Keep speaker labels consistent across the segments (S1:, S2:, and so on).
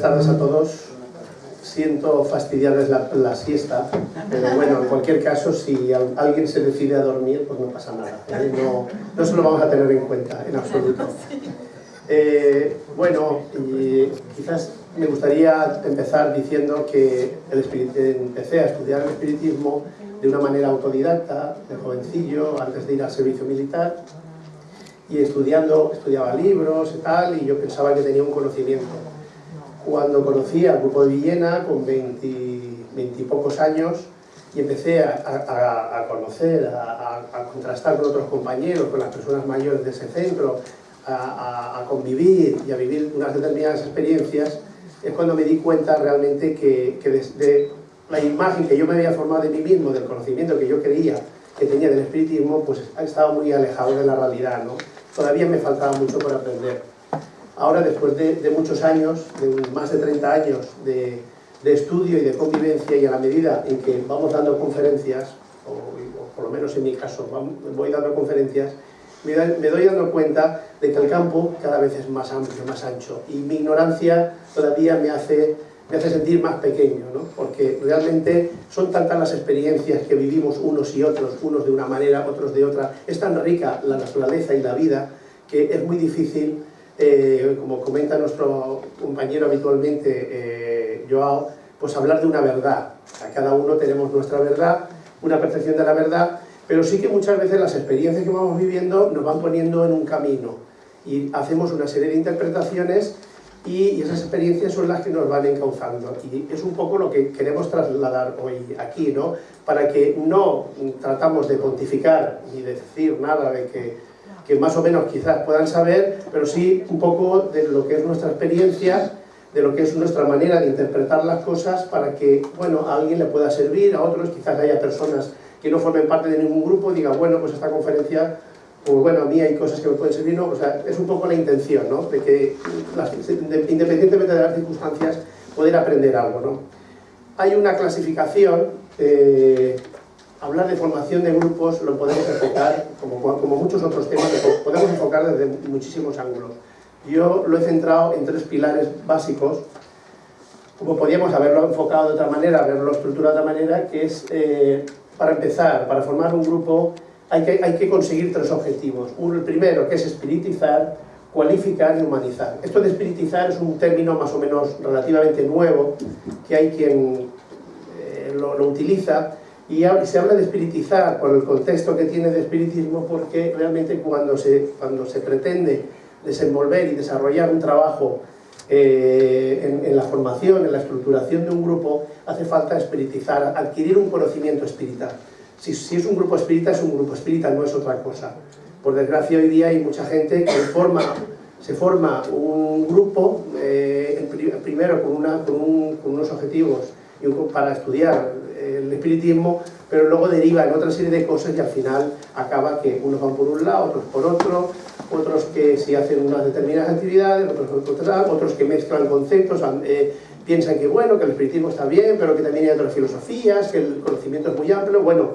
S1: Buenas tardes a todos. Siento fastidiarles la, siesta, pero bueno, en cualquier caso, si alguien se decide a dormir, pues no pasa nada. ¿eh? No, no se lo vamos a tener en cuenta, en absoluto. Eh, bueno, y quizás me gustaría empezar diciendo que el empecé a estudiar el espiritismo de una manera autodidacta, de jovencillo, antes de ir al servicio militar, y estudiando, estudiaba libros y tal, y yo pensaba que tenía un conocimiento. Cuando conocí al grupo de Villena, con 20, y pocos años, y empecé a, conocer, a, contrastar con otros compañeros, con las personas mayores de ese centro, a, convivir y a vivir unas determinadas experiencias, es cuando me di cuenta realmente que, que desde la imagen que yo me había formado de mí mismo, del conocimiento que yo creía que tenía del espiritismo, pues estaba muy alejado de la realidad, ¿no? todavía me faltaba mucho por aprender. Ahora, después de, muchos años, de más de 30 años de, estudio y de convivencia, y a la medida en que vamos dando conferencias, o, por lo menos en mi caso, voy dando conferencias, me, doy dando cuenta de que el campo cada vez es más amplio, más ancho, y mi ignorancia todavía me hace, me hace sentir más pequeño, ¿no? porque realmente son tantas las experiencias que vivimos unos y otros, unos de una manera, otros de otra, es tan rica la naturaleza y la vida que es muy difícil, eh, como comenta nuestro compañero habitualmente, eh, Joao, pues hablar de una verdad. A cada uno tenemos nuestra verdad, una percepción de la verdad, pero sí que muchas veces las experiencias que vamos viviendo nos van poniendo en un camino y hacemos una serie de interpretaciones y esas experiencias son las que nos van encauzando y es un poco lo que queremos trasladar hoy aquí, ¿no? Para que no tratamos de pontificar ni de decir nada de que que más o menos quizás puedan saber, pero sí un poco de lo que es nuestra experiencia, de lo que es nuestra manera de interpretar las cosas para que, bueno, a alguien le pueda servir, a otros quizás haya personas que no formen parte de ningún grupo, digan, bueno, pues esta conferencia, pues bueno, a mí hay cosas que me pueden servir, ¿no? O sea, es un poco la intención, ¿no? De que, independientemente de las circunstancias, poder aprender algo, ¿no? Hay una clasificación eh, hablar de formación de grupos lo podemos enfocar, como, como muchos otros temas, lo podemos enfocar desde muchísimos ángulos. Yo lo he centrado en tres pilares básicos, como podríamos haberlo enfocado de otra manera, haberlo estructurado de otra manera, que es, eh, para empezar, para formar un grupo hay que, hay que conseguir tres objetivos. Uno, el primero, que es espiritizar, cualificar y humanizar. Esto de espiritizar es un término más o menos relativamente nuevo, que hay quien eh, lo, lo utiliza, y se habla de espiritizar por el contexto que tiene de espiritismo porque realmente cuando se, cuando se pretende desenvolver y desarrollar un trabajo eh, en, la formación, en la estructuración de un grupo, hace falta espiritizar, adquirir un conocimiento espiritual. Si, es un grupo espírita, es un grupo espírita, no es otra cosa. Por desgracia hoy día hay mucha gente que forma, se forma un grupo, eh, primero con, con, con unos objetivos para estudiar espiritismo, pero luego deriva en otra serie de cosas y al final acaba que unos van por un lado, otros por otro, otros que si hacen unas determinadas actividades, otros otros que mezclan conceptos, eh, piensan que bueno, que el espiritismo está bien, pero que también hay otras filosofías, que el conocimiento es muy amplio, bueno,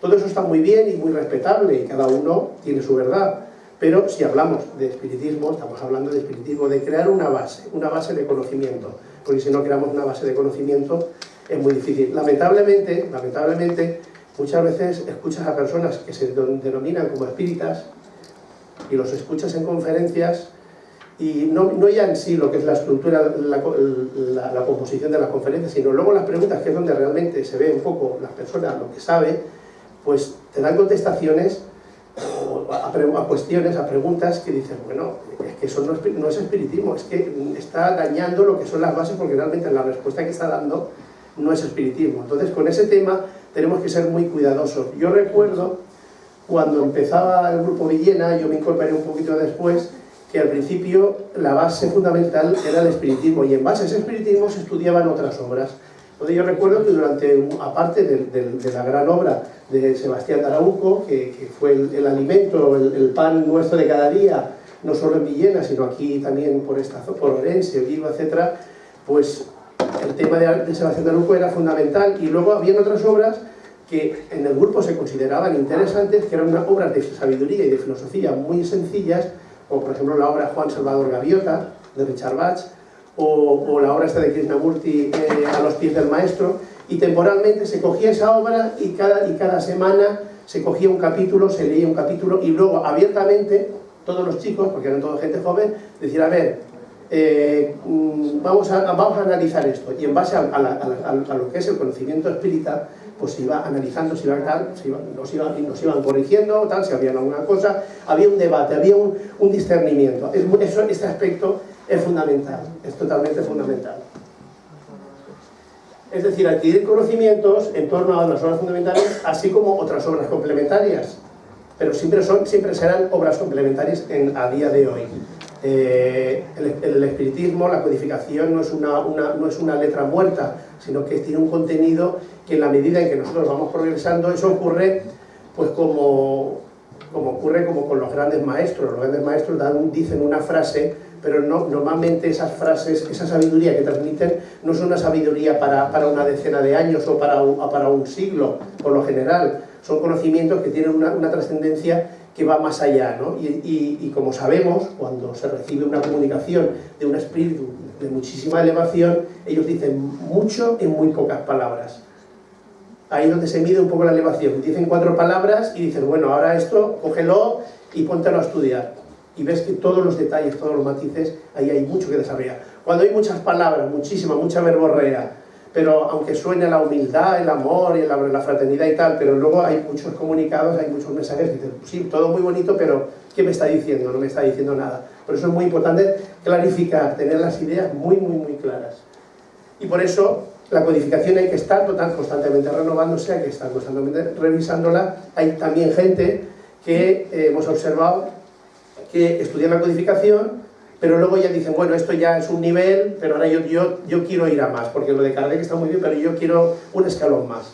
S1: todo eso está muy bien y muy respetable y cada uno tiene su verdad. Pero si hablamos de espiritismo, estamos hablando de espiritismo, de crear una base, una base de conocimiento. Porque si no creamos una base de conocimiento, es muy difícil. Lamentablemente, lamentablemente, muchas veces escuchas a personas que se denominan como espíritas y los escuchas en conferencias y no, no ya en sí lo que es la estructura, la, composición de la conferencia, sino luego las preguntas, que es donde realmente se ve un poco las personas lo que sabe, pues te dan contestaciones a, a, cuestiones, a preguntas que dices, bueno, es que eso no es, no es espiritismo, es que está dañando lo que son las bases porque realmente la respuesta que está dando no es espiritismo. Entonces, con ese tema tenemos que ser muy cuidadosos. Yo recuerdo, cuando empezaba el grupo Villena, yo me incorporé un poquito después, que al principio la base fundamental era el espiritismo, y en base a ese espiritismo se estudiaban otras obras. Entonces yo recuerdo que durante, aparte de, la gran obra de Sebastián Arauco, que, fue el, alimento, el, pan nuestro de cada día, no solo en Villena, sino aquí también por esta por Orense, Vigo, etc., pues el tema de, Sebastián de Luco era fundamental y luego había otras obras que en el grupo se consideraban interesantes, que eran obras de sabiduría y de filosofía muy sencillas, como por ejemplo la obra Juan Salvador Gaviota, de Richard Bach, o, la obra esta de Krishnamurti eh, a los pies del maestro, y temporalmente se cogía esa obra y cada, y cada semana se cogía un capítulo, se leía un capítulo y luego abiertamente todos los chicos, porque eran toda gente joven, decían, a ver, eh, mm, vamos, a, vamos a analizar esto y en base a, lo que es el conocimiento espírita pues se iba analizando, se iba, tal, se nos, iban, corrigiendo, tal, si había alguna cosa, había un debate, había un, discernimiento. Este aspecto es fundamental, es totalmente fundamental. Es decir, adquirir conocimientos en torno a las obras fundamentales, así como otras obras complementarias, pero siempre, son, siempre serán obras complementarias en, a día de hoy. Eh, el, espiritismo, la codificación no es una, no es una letra muerta, sino que tiene un contenido que en la medida en que nosotros vamos progresando, eso ocurre pues como, como ocurre como con los grandes maestros. Los grandes maestros dicen una frase, pero no, normalmente esas frases, esa sabiduría que transmiten, no es una sabiduría para, para una decena de años o para un, para un siglo, por lo general. Son conocimientos que tienen una, una trascendencia que va más allá, ¿no? y, como sabemos, cuando se recibe una comunicación de un espíritu de muchísima elevación, ellos dicen mucho en muy pocas palabras. Ahí es donde se mide un poco la elevación. Dicen cuatro palabras y dicen, bueno, ahora esto, cógelo y póntelo a estudiar. Y ves que todos los detalles, todos los matices, ahí hay mucho que desarrollar. Cuando hay muchas palabras, muchísima, mucha verborrea, pero aunque suene la humildad, el amor y la, fraternidad y tal, pero luego hay muchos comunicados, hay muchos mensajes que dicen, sí, todo muy bonito, pero ¿qué me está diciendo? No me está diciendo nada. Por eso es muy importante clarificar, tener las ideas muy, muy, muy claras. Y por eso la codificación hay que estar total, constantemente renovándose, hay que estar constantemente revisándola. Hay también gente que eh, hemos observado que estudia la codificación pero luego ya dicen, bueno, esto ya es un nivel, pero ahora yo, yo, yo quiero ir a más, porque lo de Kardec está muy bien, pero yo quiero un escalón más.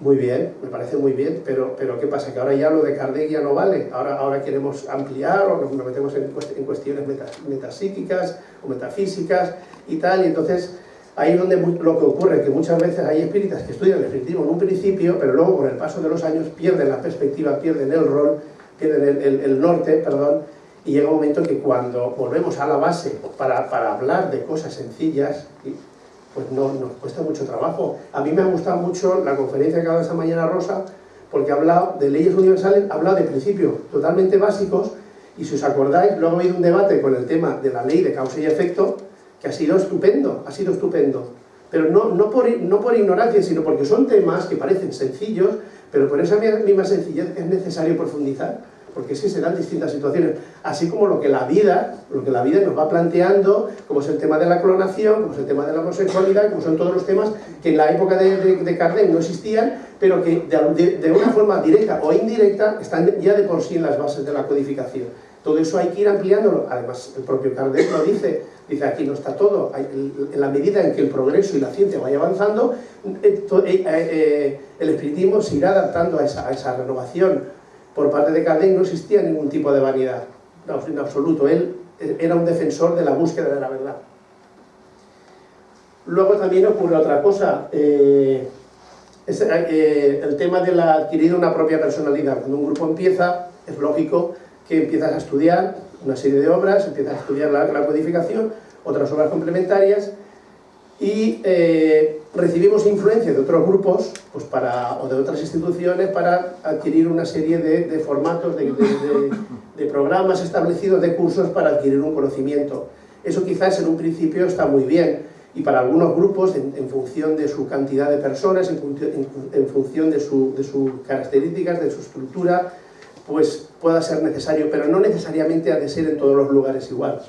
S1: Muy bien, me parece muy bien, pero, pero ¿qué pasa? Que ahora ya lo de Kardec ya no vale, ahora, ahora queremos ampliar o nos metemos en, cuestiones metapsíquicas o metafísicas y tal, y entonces ahí es donde lo que ocurre, que muchas veces hay espíritas que estudian el espiritismo en un principio, pero luego con el paso de los años pierden la perspectiva, pierden el rol, pierden el, el norte, perdón, y llega un momento que cuando volvemos a la base para, para hablar de cosas sencillas, pues no, nos cuesta mucho trabajo. A mí me ha gustado mucho la conferencia que ha dado esta mañana Rosa, porque ha hablado de leyes universales, ha hablado de principios totalmente básicos, y si os acordáis, luego ha habido un debate con el tema de la ley de causa y efecto, que ha sido estupendo, ha sido estupendo. Pero no, no, por, no por ignorancia, sino porque son temas que parecen sencillos, pero por esa misma sencillez es necesario profundizar porque es que se dan distintas situaciones, así como lo que la vida, lo que la vida nos va planteando, como es el tema de la clonación, como es el tema de la homosexualidad, como son todos los temas que en la época de, de, no existían, pero que de, una forma directa o indirecta están ya de por sí en las bases de la codificación. Todo eso hay que ir ampliándolo, además el propio Kardec lo dice, dice aquí no está todo, en la medida en que el progreso y la ciencia vaya avanzando, eh, eh, eh, el espiritismo se irá adaptando a esa, a esa renovación por parte de Kardec no existía ningún tipo de vanidad, en absoluto. Él era un defensor de la búsqueda de la verdad. Luego también ocurre otra cosa, eh, eh, el tema de la adquirir una propia personalidad. Cuando un grupo empieza, es lógico que empiezas a estudiar una serie de obras, empiezas a estudiar la, la codificación, otras obras complementarias, y eh, recibimos influencia de otros grupos pues para, o de otras instituciones para adquirir una serie de, formatos, de, programas establecidos, de cursos para adquirir un conocimiento. Eso quizás en un principio está muy bien y para algunos grupos, en, función de su cantidad de personas, en, en función de, su, de sus características, de su estructura, pues pueda ser necesario, pero no necesariamente ha de ser en todos los lugares igual.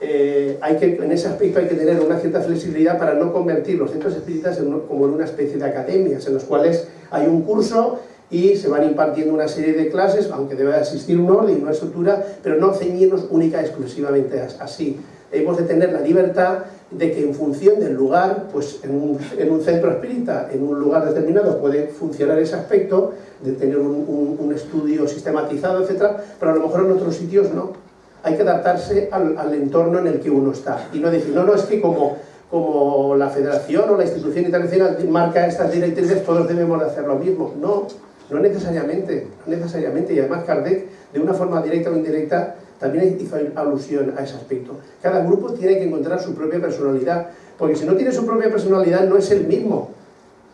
S1: Eh, hay que, en ese aspecto hay que tener una cierta flexibilidad para no convertir los centros espíritas como en una especie de academias, en los cuales hay un curso y se van impartiendo una serie de clases, aunque debe existir un orden una estructura, pero no ceñirnos única y exclusivamente así. Hemos de tener la libertad de que en función del lugar, pues en un, en un centro espírita, en un lugar determinado puede funcionar ese aspecto, de tener un, un estudio sistematizado, etc., pero a lo mejor en otros sitios no hay que adaptarse al, entorno en el que uno está y no decir, no, no, es que como, como la federación o la institución internacional marca estas directrices, todos debemos de hacer lo mismo. No, no necesariamente, no necesariamente. Y además Kardec, de una forma directa o indirecta, también hizo alusión a ese aspecto. Cada grupo tiene que encontrar su propia personalidad, porque si no tiene su propia personalidad no es el mismo.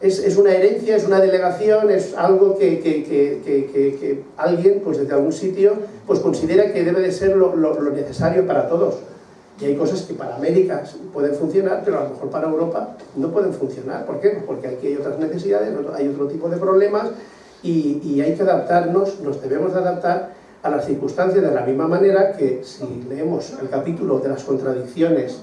S1: Es, una herencia, es una delegación, es algo que, que, alguien pues desde algún sitio pues considera que debe de ser lo, lo necesario para todos. Y hay cosas que para América pueden funcionar, pero a lo mejor para Europa no pueden funcionar. ¿Por qué? Porque aquí hay otras necesidades, hay otro tipo de problemas y, hay que adaptarnos, nos debemos de adaptar a las circunstancias de la misma manera que si leemos el capítulo de las contradicciones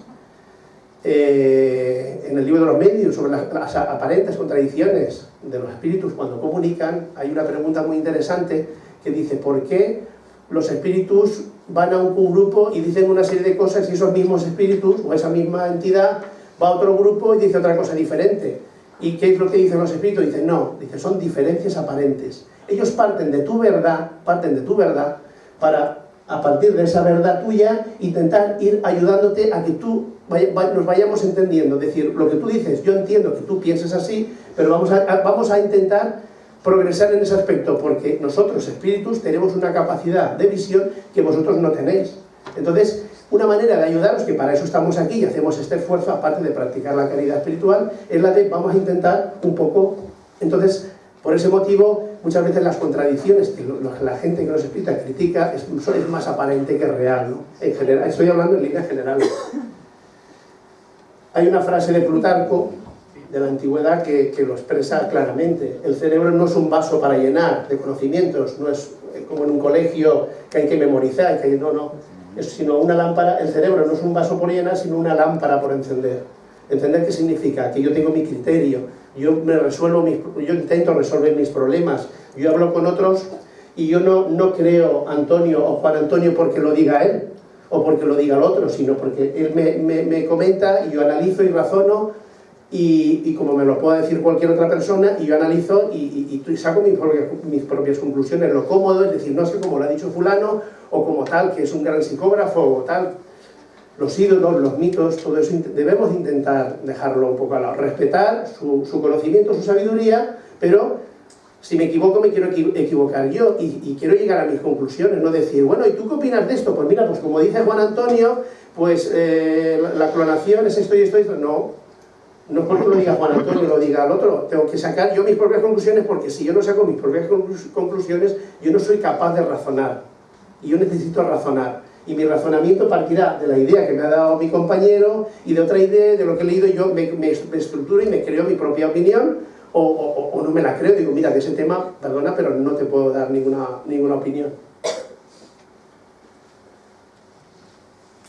S1: eh, en el libro de los medios sobre las, las, aparentes contradicciones de los espíritus cuando comunican, hay una pregunta muy interesante que dice ¿por qué los espíritus van a un, grupo y dicen una serie de cosas y esos mismos espíritus o esa misma entidad va a otro grupo y dice otra cosa diferente. ¿Y qué es lo que dicen los espíritus? Dicen, no, dice, son diferencias aparentes. Ellos parten de tu verdad, parten de tu verdad, para, a partir de esa verdad tuya, intentar ir ayudándote a que tú nos vayamos entendiendo. Es decir, lo que tú dices, yo entiendo que tú pienses así, pero vamos a, vamos a intentar progresar en ese aspecto, porque nosotros, espíritus, tenemos una capacidad de visión que vosotros no tenéis. Entonces, una manera de ayudaros, que para eso estamos aquí y hacemos este esfuerzo, aparte de practicar la caridad espiritual, es la de vamos a intentar un poco... Entonces, por ese motivo, muchas veces las contradicciones que la gente que nos explica, critica, es, más aparente que real, ¿no? En general, estoy hablando en línea general. Hay una frase de Plutarco de la antigüedad que, lo expresa claramente. El cerebro no es un vaso para llenar de conocimientos, no es como en un colegio que hay que memorizar, que no, no, es sino una lámpara, el cerebro no es un vaso por llenar, sino una lámpara por encender. ¿Entender qué significa? Que yo tengo mi criterio, yo, me resuelvo mis, yo intento resolver mis problemas, yo hablo con otros y yo no, no creo Antonio o Juan Antonio porque lo diga él o porque lo diga el otro, sino porque él me, me, me comenta y yo analizo y razono y, como me lo pueda decir cualquier otra persona, y yo analizo y, saco mis propias, mis propias, conclusiones, lo cómodo, es decir, no sé cómo lo ha dicho fulano, o como tal, que es un gran psicógrafo, o tal, los ídolos, los mitos, todo eso debemos intentar dejarlo un poco a lado, respetar su, su conocimiento, su sabiduría, pero si me equivoco me quiero equivocar yo y, quiero llegar a mis conclusiones, no decir, bueno, ¿y tú qué opinas de esto? Pues mira, pues como dice Juan Antonio, pues eh, la, clonación es esto y esto y esto, no, no porque lo diga Juan Antonio, lo diga el otro, tengo que sacar yo mis propias conclusiones porque si yo no saco mis propias conclusiones, yo no soy capaz de razonar. Y yo necesito razonar. Y mi razonamiento partirá de la idea que me ha dado mi compañero y de otra idea, de lo que he leído, yo me, me, estructuro y me creo mi propia opinión o, o, no me la creo. Digo, mira, de ese tema, perdona, pero no te puedo dar ninguna, ninguna opinión.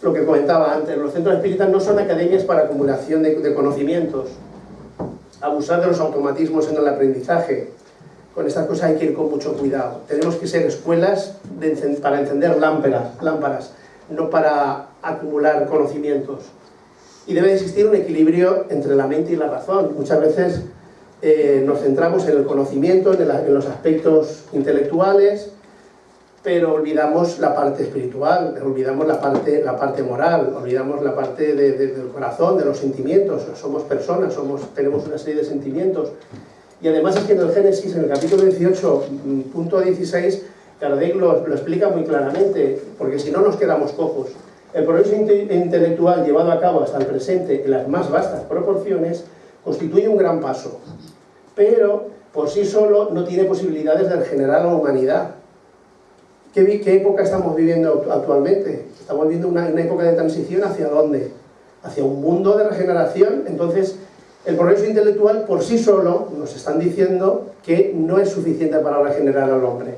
S1: lo que comentaba antes, los centros espíritas no son academias para acumulación de, conocimientos, abusar de los automatismos en el aprendizaje, con estas cosas hay que ir con mucho cuidado. Tenemos que ser escuelas para encender lámparas, lámparas, no para acumular conocimientos. Y debe existir un equilibrio entre la mente y la razón. Muchas veces eh, nos centramos en el conocimiento, en los aspectos intelectuales, pero olvidamos la parte espiritual, olvidamos la parte, la parte moral, olvidamos la parte del corazón, de los sentimientos. Somos personas, somos, tenemos una serie de sentimientos. Y además es que en el Génesis, en el capítulo 18, mm, punto 16, Kardec lo, lo explica muy claramente, porque si no nos quedamos cojos. El progreso intelectual llevado a cabo hasta el presente en las más vastas proporciones constituye un gran paso, pero por sí solo no tiene posibilidades de regenerar a la humanidad, ¿Qué, época estamos viviendo actualmente? Estamos viviendo una, época de transición hacia dónde? Hacia un mundo de regeneración. Entonces, el progreso intelectual por sí solo nos están diciendo que no es suficiente para regenerar al hombre.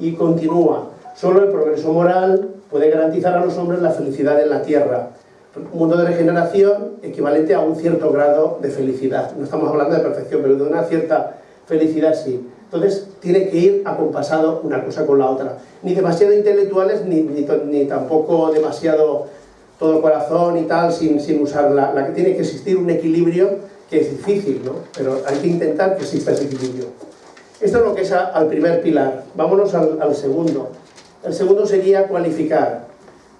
S1: Y continúa, solo el progreso moral puede garantizar a los hombres la felicidad en la tierra. Un mundo de regeneración equivalente a un cierto grado de felicidad. No estamos hablando de perfección, pero de una cierta felicidad sí. Entonces, tiene que ir acompasado una cosa con la otra. Ni demasiado intelectuales, ni, ni, tampoco demasiado todo corazón y tal, sin, sin usar la, que tiene que existir un equilibrio que es difícil, ¿no? Pero hay que intentar que exista ese equilibrio. Esto es lo que es al primer pilar. Vámonos al, al segundo. El segundo sería cualificar.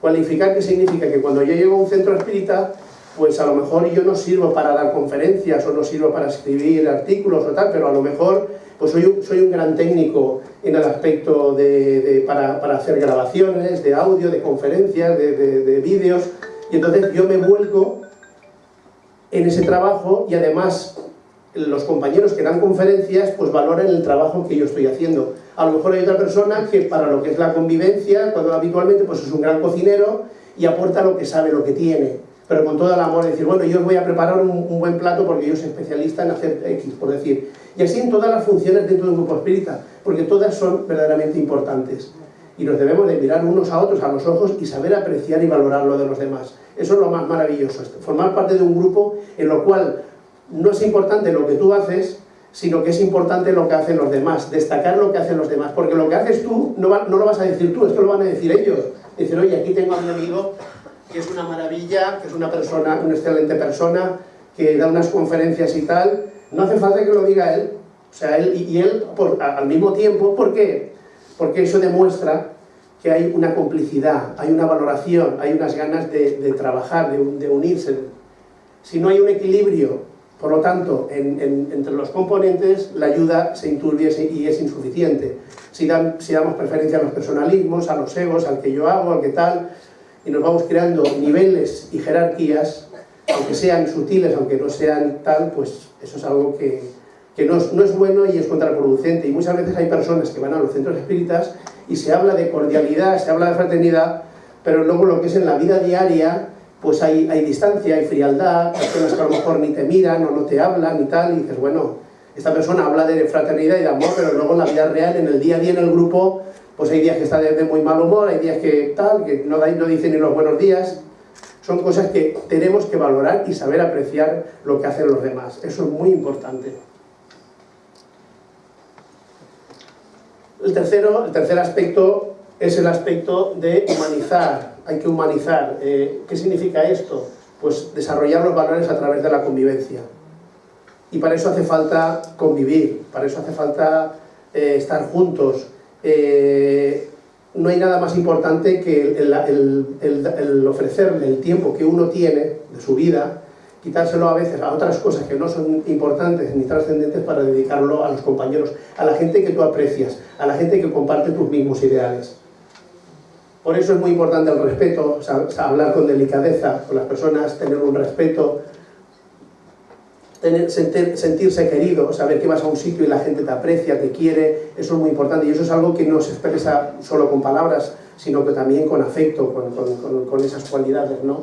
S1: Cualificar, ¿qué significa? Que cuando yo llego a un centro espírita, pues a lo mejor yo no sirvo para dar conferencias o no sirvo para escribir artículos o tal, pero a lo mejor pues soy soy un gran técnico en el aspecto de, para, para, hacer grabaciones, de audio, de conferencias, de, de vídeos, y entonces yo me vuelco en ese trabajo y además los compañeros que dan conferencias pues valoran el trabajo que yo estoy haciendo. A lo mejor hay otra persona que para lo que es la convivencia, cuando habitualmente pues es un gran cocinero y aporta lo que sabe, lo que tiene, pero con todo el amor, de decir, bueno, yo os voy a preparar un, un, buen plato porque yo soy especialista en hacer X, por decir. Y así en todas las funciones dentro de un grupo espírita, porque todas son verdaderamente importantes. Y nos debemos de mirar unos a otros a los ojos y saber apreciar y valorar lo de los demás. Eso es lo más maravilloso, formar parte de un grupo en lo cual no es importante lo que tú haces, sino que es importante lo que hacen los demás, destacar lo que hacen los demás, porque lo que haces tú no, va, no lo vas a decir tú, esto lo van a decir ellos. Dicen, oye, aquí tengo a mi amigo que es una maravilla, que es una persona, una excelente persona, que da unas conferencias y tal, no hace falta que lo diga él, o sea, él y él por, al mismo tiempo, ¿por qué? Porque eso demuestra que hay una complicidad, hay una valoración, hay unas ganas de, de trabajar, de, de, unirse. Si no hay un equilibrio, por lo tanto, en, en, entre los componentes, la ayuda se inturbia y es insuficiente. Si, damos preferencia a los personalismos, a los egos, al que yo hago, al que tal, y nos vamos creando niveles y jerarquías, aunque sean sutiles, aunque no sean tal, pues eso es algo que, que no, es, no, es, bueno y es contraproducente. Y muchas veces hay personas que van a los centros espíritas y se habla de cordialidad, se habla de fraternidad, pero luego lo que es en la vida diaria, pues hay, hay distancia, hay frialdad, personas que a lo mejor ni te miran o no te hablan y tal, y dices, bueno, esta persona habla de fraternidad y de amor, pero luego en la vida real, en el día a día en el grupo, pues hay días que está de, muy mal humor, hay días que tal, que no, no dice ni los buenos días, son cosas que tenemos que valorar y saber apreciar lo que hacen los demás, eso es muy importante. El, tercero, el tercer aspecto es el aspecto de humanizar, hay que humanizar. Eh, ¿Qué significa esto? Pues desarrollar los valores a través de la convivencia. Y para eso hace falta convivir, para eso hace falta eh, estar juntos. Eh, no hay nada más importante que el, ofrecerle el tiempo que uno tiene de su vida quitárselo a veces a otras cosas que no son importantes ni trascendentes para dedicarlo a los compañeros, a la gente que tú aprecias, a la gente que comparte tus mismos ideales. Por eso es muy importante el respeto, hablar con delicadeza con las personas, tener un respeto, sentir, sentirse querido, saber que vas a un sitio y la gente te aprecia, te quiere, eso es muy importante y eso es algo que no se expresa solo con palabras, sino que también con afecto, con, con, con, con esas cualidades, ¿no?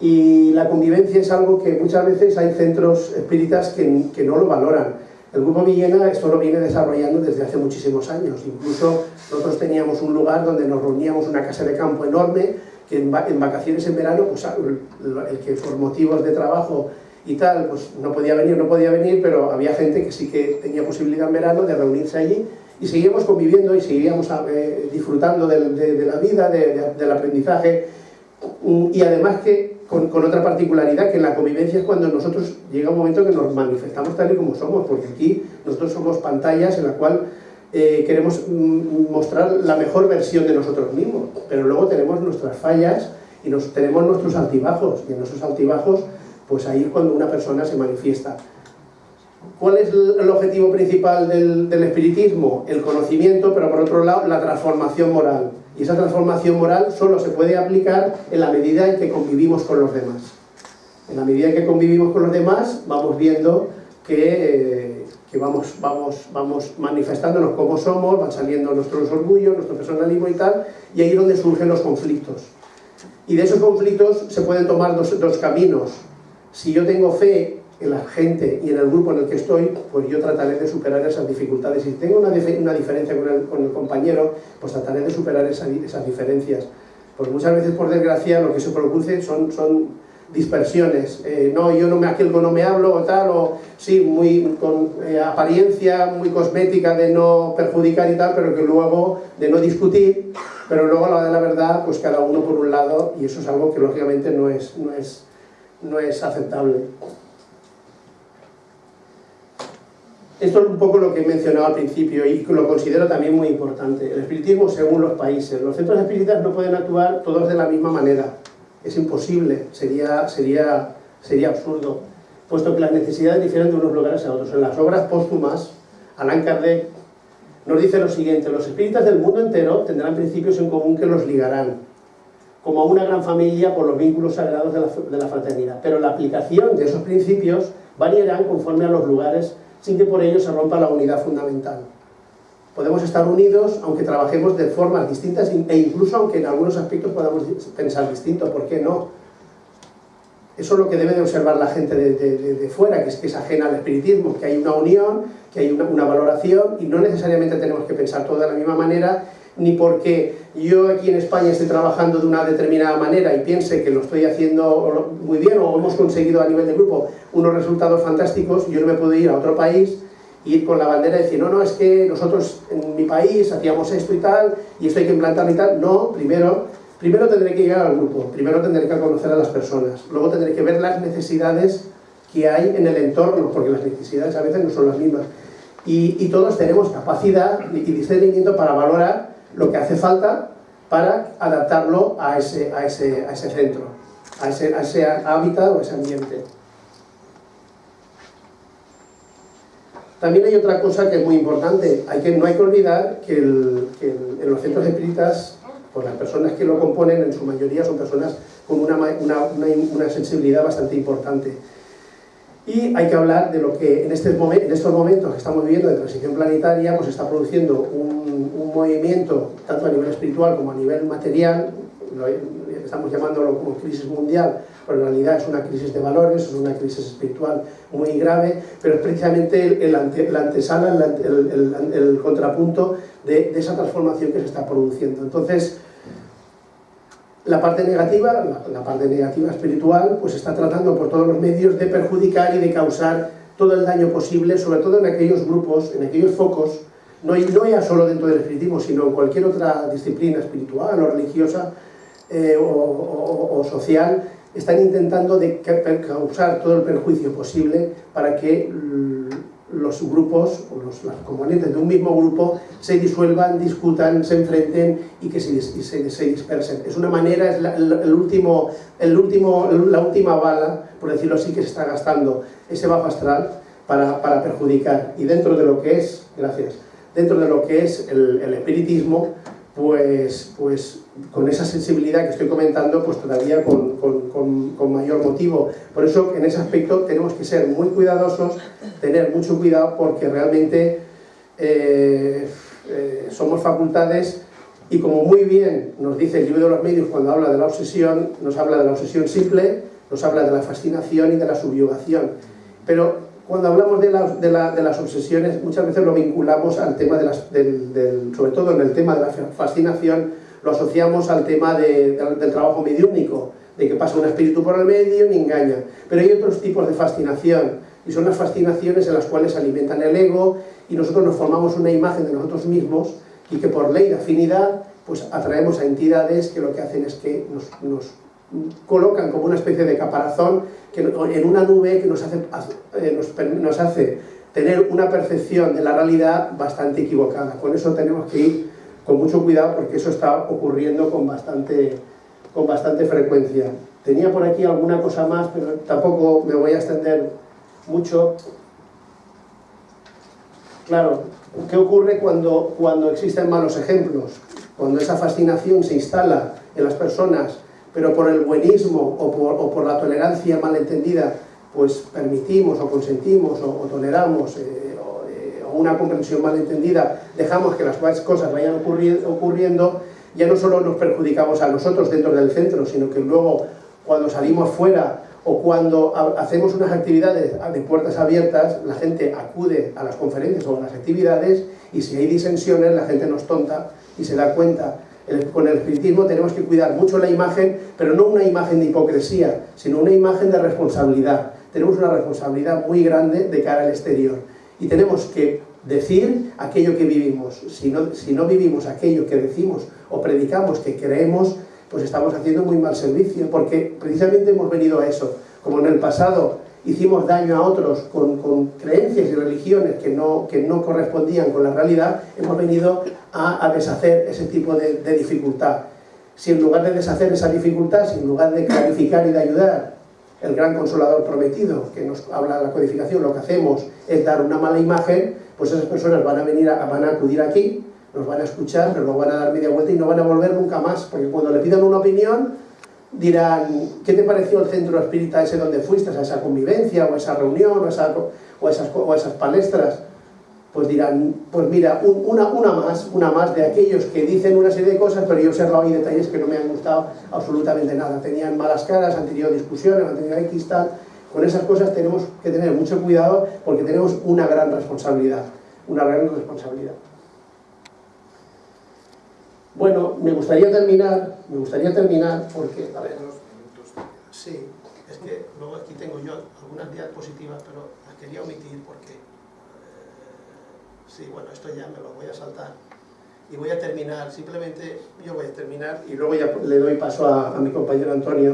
S1: Y la convivencia es algo que muchas veces hay centros espíritas que, que no lo valoran. El Grupo Villena esto lo viene desarrollando desde hace muchísimos años. Incluso nosotros teníamos un lugar donde nos reuníamos, una casa de campo enorme, que en, vacaciones en verano, pues el, el, que por motivos de trabajo y tal, pues no podía venir, no podía venir, pero había gente que sí que tenía posibilidad en verano de reunirse allí y seguíamos conviviendo y seguíamos eh, disfrutando de, la vida, de, del aprendizaje y además que con, otra particularidad, que la convivencia es cuando nosotros llega un momento que nos manifestamos tal y como somos, porque aquí nosotros somos pantallas en la cual eh, queremos mm, mostrar la mejor versión de nosotros mismos, pero luego tenemos nuestras fallas y nos, tenemos nuestros altibajos, y en esos altibajos, pues ahí es cuando una persona se manifiesta. ¿Cuál es el objetivo principal del espiritismo? El conocimiento, pero por otro lado, la transformación moral. Y esa transformación moral solo se puede aplicar en la medida en que convivimos con los demás. En la medida en que convivimos con los demás, vamos viendo que, eh, que vamos, vamos, vamos manifestándonos como somos, van saliendo nuestros orgullos, nuestro personalismo y tal, y ahí es donde surgen los conflictos. Y de esos conflictos se pueden tomar dos, dos caminos. Si yo tengo fe en la gente y en el grupo en el que estoy, pues yo trataré de superar esas dificultades. Si tengo una, diferencia con el, compañero, pues trataré de superar esa, esas diferencias. Pues muchas veces, por desgracia, lo que se produce son, dispersiones. Eh, no, yo no me aquelgo, no me hablo o tal, o sí, muy con eh, apariencia muy cosmética de no perjudicar y tal, pero que luego, de no discutir, pero luego a la de la verdad, pues cada uno por un lado, y eso es algo que lógicamente no es, no es, no es aceptable. Esto es un poco lo que he mencionado al principio y lo considero también muy importante. El espiritismo según los países. Los centros espíritas no pueden actuar todos de la misma manera. Es imposible, sería, sería, sería absurdo, puesto que las necesidades difieren de unos lugares a otros. En las obras póstumas, Allan Kardec nos dice lo siguiente, los espíritas del mundo entero tendrán principios en común que los ligarán, como a una gran familia por los vínculos sagrados de la, de la fraternidad. Pero la aplicación de esos principios variarán conforme a los lugares sin que por ello se rompa la unidad fundamental. Podemos estar unidos aunque trabajemos de formas distintas e incluso aunque en algunos aspectos podamos pensar distinto, ¿por qué no? Eso es lo que debe de observar la gente de, fuera, que es que es ajena al espiritismo, que hay una unión, que hay una, una, valoración y no necesariamente tenemos que pensar todo de la misma manera, ni porque yo aquí en España esté trabajando de una determinada manera y piense que lo estoy haciendo muy bien o hemos conseguido a nivel de grupo unos resultados fantásticos, yo no me puedo ir a otro país ir con la bandera y decir, no, no, es que nosotros en mi país hacíamos esto y tal, y esto hay que implantarlo y tal. No, primero, primero tendré que llegar al grupo, primero tendré que conocer a las personas, luego tendré que ver las necesidades que hay en el entorno, porque las necesidades a veces no son las mismas. Y, y todos tenemos capacidad y discernimiento para valorar lo que hace falta para adaptarlo a ese, a ese, a ese centro, a ese, a ese hábitat o a ese ambiente. También hay otra cosa que es muy importante, hay que, no hay que olvidar que, el, que el, en los centros espíritas, pues las personas que lo componen en su mayoría son personas con una, una, una, una sensibilidad bastante importante. Y hay que hablar de lo que en, este momen, en estos momentos que estamos viviendo de transición planetaria, pues está produciendo un, un movimiento, tanto a nivel espiritual como a nivel material, lo, estamos llamándolo como crisis mundial, pero en realidad es una crisis de valores, es una crisis espiritual muy grave, pero es precisamente el, ante, la antesala, el, el, el contrapunto de, de, esa transformación que se está produciendo. Entonces, la parte negativa, la, la, parte negativa espiritual, pues está tratando por todos los medios de perjudicar y de causar todo el daño posible, sobre todo en aquellos grupos, en aquellos focos, no, no ya solo dentro del espiritismo, sino en cualquier otra disciplina espiritual o religiosa eh, o, social, están intentando de causar todo el perjuicio posible para que los grupos, o los, los, componentes de un mismo grupo, se disuelvan, discutan, se enfrenten y que se, se dispersen. Es una manera, es la, el último, el último, la última bala, por decirlo así, que se está gastando ese bajo astral para, para perjudicar. Y dentro de lo que es, gracias, dentro de lo que es el, el espiritismo, pues, pues con esa sensibilidad que estoy comentando, pues todavía con, con, con, con, mayor motivo. Por eso, en ese aspecto, tenemos que ser muy cuidadosos, tener mucho cuidado, porque realmente eh, eh, somos facultades y como muy bien nos dice el libro de los medios cuando habla de la obsesión, nos habla de la obsesión simple, nos habla de la fascinación y de la subyugación. Pero cuando hablamos de, la, de, la, de, las obsesiones, muchas veces lo vinculamos al tema de las, del, sobre todo en el tema de la fascinación, lo asociamos al tema de, del trabajo mediúnico, de que pasa un espíritu por el medio y engaña. Pero hay otros tipos de fascinación, y son las fascinaciones en las cuales alimentan el ego y nosotros nos formamos una imagen de nosotros mismos y que por ley de afinidad pues atraemos a entidades que lo que hacen es que nos colocan como una especie de caparazón que, en una nube que nos hace, eh, nos, hace tener una percepción de la realidad bastante equivocada. Con eso tenemos que ir con mucho cuidado porque eso está ocurriendo con bastante, con bastante frecuencia. Tenía por aquí alguna cosa más, pero tampoco me voy a extender mucho. Claro, ¿qué ocurre cuando, cuando existen malos ejemplos? Cuando esa fascinación se instala en las personas pero por el buenismo o por, la tolerancia malentendida, pues permitimos o consentimos o, toleramos eh, eh, una comprensión malentendida, dejamos que las cosas vayan ocurri ocurriendo, ya no solo nos perjudicamos a nosotros dentro del centro, sino que luego cuando salimos fuera o cuando hacemos unas actividades de puertas abiertas, la gente acude a las conferencias o a las actividades y si hay disensiones la gente nos tonta y se da cuenta con el espiritismo tenemos que cuidar mucho la imagen, pero no una imagen de hipocresía, sino una imagen de responsabilidad. Tenemos una responsabilidad muy grande de cara al exterior. Y tenemos que decir aquello que vivimos. Si no, si no vivimos aquello que decimos o predicamos que creemos, pues estamos haciendo muy mal servicio, porque precisamente hemos venido a eso. Como en el pasado hicimos daño a otros con, con, creencias y religiones que no, que no correspondían con la realidad, hemos venido a, a deshacer ese tipo de, de dificultad. si en lugar de deshacer esa dificultad, si en lugar de clarificar y de ayudar, el gran consolador prometido, que nos habla de la codificación, lo que hacemos es dar una mala imagen, pues esas personas van a venir, a, van a acudir aquí, nos van a escuchar, pero luego van a dar media vuelta y no van a volver nunca más, porque cuando le pidan una opinión, dirán, ¿qué te pareció el centro espírita ese donde fuiste, a esa convivencia, o a esa reunión, o, esa, o, esas, o esas palestras? pues dirán, pues mira, una, una más, una más de aquellos que dicen una serie de cosas, pero yo he observado ahí detalles que no me han gustado absolutamente nada. Tenían malas caras, han tenido discusiones, han tenido X tal. Con esas cosas tenemos que tener mucho cuidado porque tenemos una gran responsabilidad, una gran responsabilidad. Bueno, me gustaría terminar, me gustaría terminar porque, a ver, sí, es que luego aquí tengo yo algunas diapositivas, pero las quería omitir porque sí, bueno, esto ya me lo voy a saltar. Y voy a terminar, simplemente yo voy a terminar y luego ya le doy paso a, mi compañero Antonio.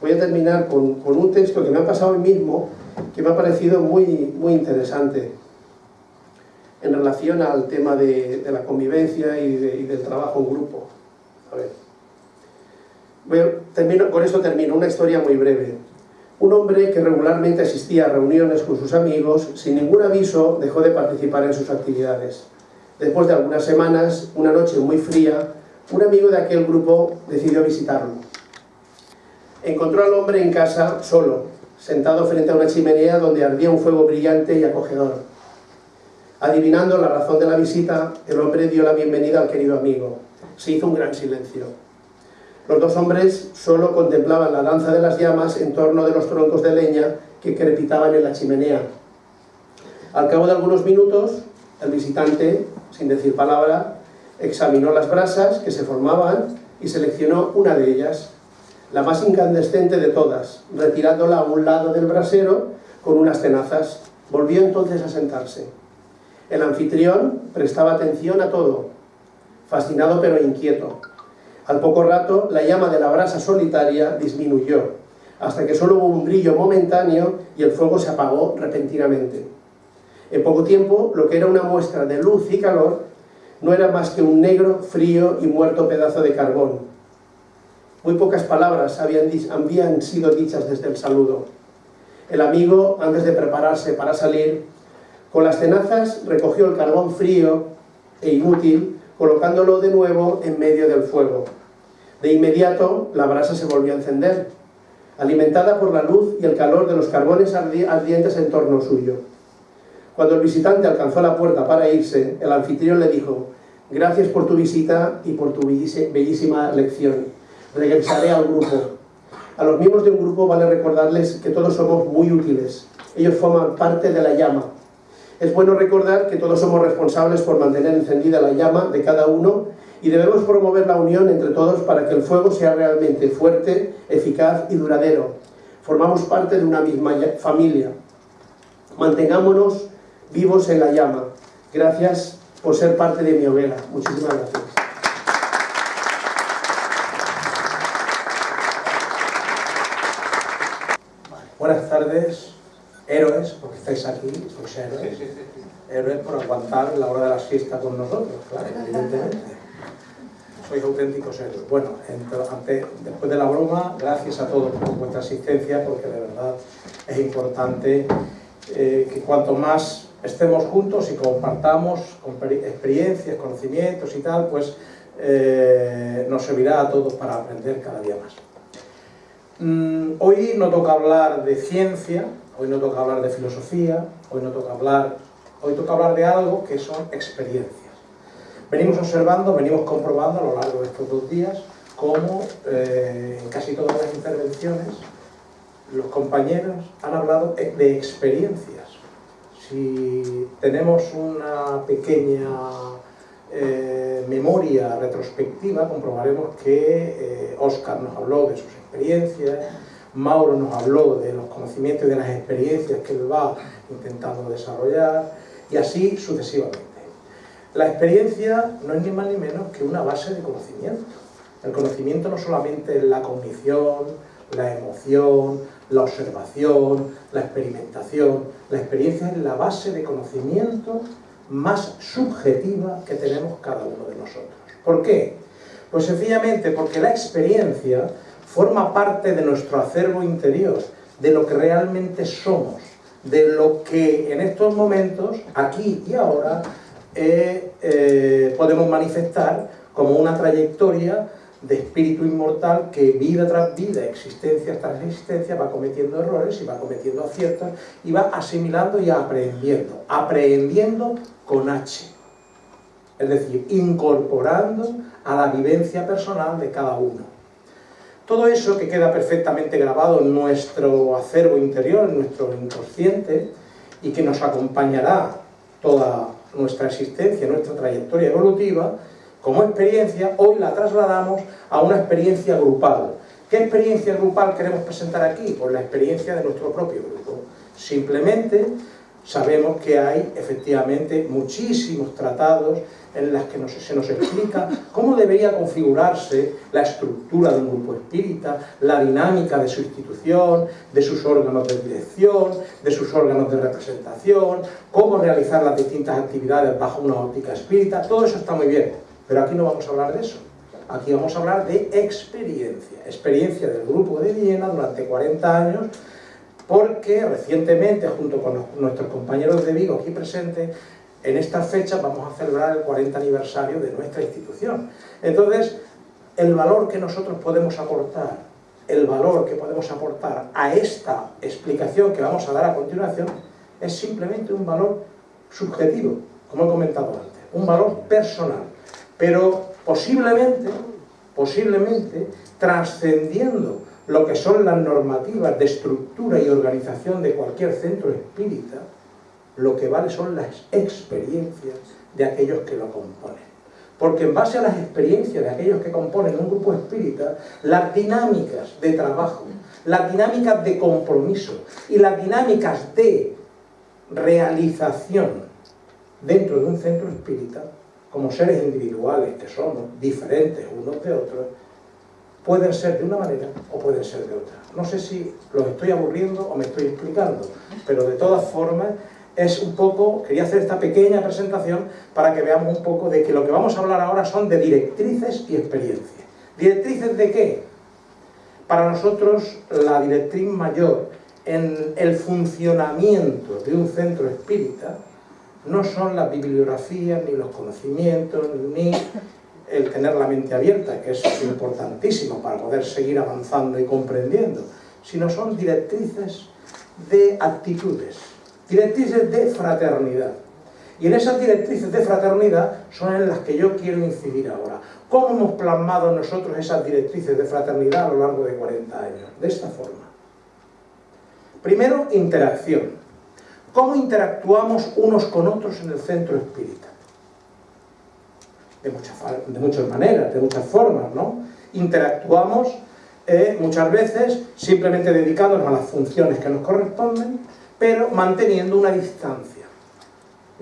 S1: Voy a terminar con, un texto que me ha pasado hoy mismo, que me ha parecido muy, muy interesante en relación al tema de, la convivencia y, del trabajo en grupo. Termino, con esto termino, una historia muy breve. Un hombre que regularmente asistía a reuniones con sus amigos, sin ningún aviso dejó de participar en sus actividades. Después de algunas semanas, una noche muy fría, un amigo de aquel grupo decidió visitarlo. Encontró al hombre en casa, solo, sentado frente a una chimenea donde ardía un fuego brillante y acogedor. Adivinando la razón de la visita, el hombre dio la bienvenida al querido amigo. Se hizo un gran silencio. Los dos hombres solo contemplaban la danza de las llamas en torno de los troncos de leña que crepitaban en la chimenea. Al cabo de algunos minutos, el visitante, sin decir palabra, examinó las brasas que se formaban y seleccionó una de ellas, la más incandescente de todas, retirándola a un lado del brasero con unas tenazas. Volvió entonces a sentarse. El anfitrión prestaba atención a todo, fascinado pero inquieto. Al poco rato, la llama de la brasa solitaria disminuyó, hasta que solo hubo un brillo momentáneo y el fuego se apagó repentinamente. En poco tiempo, lo que era una muestra de luz y calor no era más que un negro, frío y muerto pedazo de carbón. Muy pocas palabras habían, habían sido dichas desde el saludo. El amigo, antes de prepararse para salir, con las tenazas recogió el carbón frío e inútil, colocándolo de nuevo en medio del fuego. De inmediato, la brasa se volvió a encender, alimentada por la luz y el calor de los carbones ardientes en torno suyo. Cuando el visitante alcanzó la puerta para irse, el anfitrión le dijo, gracias por tu visita y por tu bellísima lección. Regresaré al grupo. A los miembros de un grupo vale recordarles que todos somos muy útiles. Ellos forman parte de la llama. Es bueno recordar que todos somos responsables por mantener encendida la llama de cada uno y debemos promover la unión entre todos para que el fuego sea realmente fuerte, eficaz y duradero. Formamos parte de una misma familia. Mantengámonos vivos en la llama. Gracias por ser parte de mi hoguera. Muchísimas gracias. Buenas tardes, héroes, porque estáis aquí, sois héroes. Héroes por aguantar la hora de la siesta con nosotros, claro, evidentemente sois auténticos héroes. Bueno, después de la broma, gracias a todos por vuestra asistencia, porque de verdad es importante eh, que cuanto más estemos juntos y compartamos experiencias, conocimientos y tal, pues eh, nos servirá a todos para aprender cada día más. Mm, hoy no toca hablar de ciencia, hoy no toca hablar de filosofía, hoy no toca hablar, hoy toca hablar de algo que son experiencias. Venimos observando, venimos comprobando a lo largo de estos dos días cómo eh, en casi todas las intervenciones los compañeros han hablado de experiencias. Si tenemos una pequeña eh, memoria retrospectiva, comprobaremos que Oscar eh, nos habló de sus experiencias, Mauro nos habló de los conocimientos y de las experiencias que él va intentando desarrollar, y así sucesivamente. La experiencia no es ni más ni menos que una base de conocimiento. El conocimiento no solamente es la cognición, la emoción, la observación, la experimentación. La experiencia es la base de conocimiento más subjetiva que tenemos cada uno de nosotros. ¿Por qué?
S2: Pues sencillamente porque la experiencia forma parte de nuestro acervo interior, de lo que realmente somos, de lo que en estos momentos, aquí y ahora, eh, eh, podemos manifestar como una trayectoria de espíritu inmortal que vida tras vida, existencia tras existencia, va cometiendo errores y va cometiendo aciertos y va asimilando y aprendiendo. Aprendiendo con H. Es decir, incorporando a la vivencia personal de cada uno. Todo eso que queda perfectamente grabado en nuestro acervo interior, en nuestro inconsciente, y que nos acompañará toda nuestra existencia, nuestra trayectoria evolutiva, como experiencia, hoy la trasladamos a una experiencia grupal. ¿Qué experiencia grupal queremos presentar aquí? Pues la experiencia de nuestro propio grupo. Simplemente sabemos que hay efectivamente muchísimos tratados en las que se nos explica cómo debería configurarse la estructura de un grupo espírita, la dinámica de su institución, de sus órganos de dirección, de sus órganos de representación, cómo realizar las distintas actividades bajo una óptica espírita, todo eso está muy bien, pero aquí no vamos a hablar de eso. Aquí vamos a hablar de experiencia, experiencia del grupo de Viena durante 40 años, porque recientemente, junto con nuestros compañeros de Vigo aquí presentes, en esta fecha vamos a celebrar el 40 aniversario de nuestra institución. Entonces, el valor que nosotros podemos aportar, el valor que podemos aportar a esta explicación que vamos a dar a continuación, es simplemente un valor subjetivo, como he comentado antes, un valor personal, pero posiblemente, posiblemente, trascendiendo lo que son las normativas de estructura y organización de cualquier centro espírita, lo que vale son las experiencias de aquellos que lo componen. Porque en base a las experiencias de aquellos que componen un grupo espírita, las dinámicas de trabajo, las dinámicas de compromiso y las dinámicas de realización dentro de un centro espírita, como seres individuales que somos, diferentes unos de otros, pueden ser de una manera o pueden ser de otra. No sé si los estoy aburriendo o me estoy explicando, pero de todas formas es un poco, quería hacer esta pequeña presentación para que veamos un poco de que lo que vamos a hablar ahora son de directrices y experiencias. ¿Directrices de qué? Para nosotros la directriz mayor en el funcionamiento de un centro espírita no son las bibliografías, ni los conocimientos, ni el tener la mente abierta, que es importantísimo para poder seguir avanzando y comprendiendo, sino son directrices de actitudes, directrices de fraternidad. Y en esas directrices de fraternidad son en las que yo quiero incidir ahora. ¿Cómo hemos plasmado nosotros esas directrices de fraternidad a lo largo de 40 años? De esta forma. Primero, interacción. ¿Cómo interactuamos unos con otros en el centro espírita? De muchas, de muchas maneras, de muchas formas, ¿no? Interactuamos eh, muchas veces simplemente dedicándonos a las funciones que nos corresponden, pero manteniendo una distancia.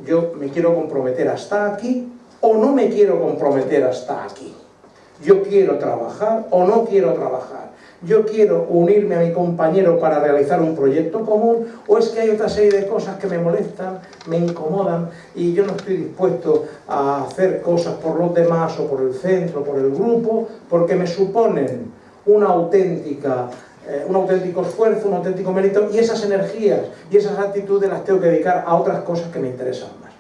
S2: Yo me quiero comprometer hasta aquí o no me quiero comprometer hasta aquí. Yo quiero trabajar o no quiero trabajar. Yo quiero unirme a mi compañero para realizar un proyecto común o es que hay otra serie de cosas que me molestan, me incomodan y yo no estoy dispuesto a hacer cosas por los demás o por el centro, por el grupo, porque me suponen una auténtica eh, un auténtico esfuerzo, un auténtico mérito, y esas energías y esas actitudes las tengo que dedicar a otras cosas que me interesan más.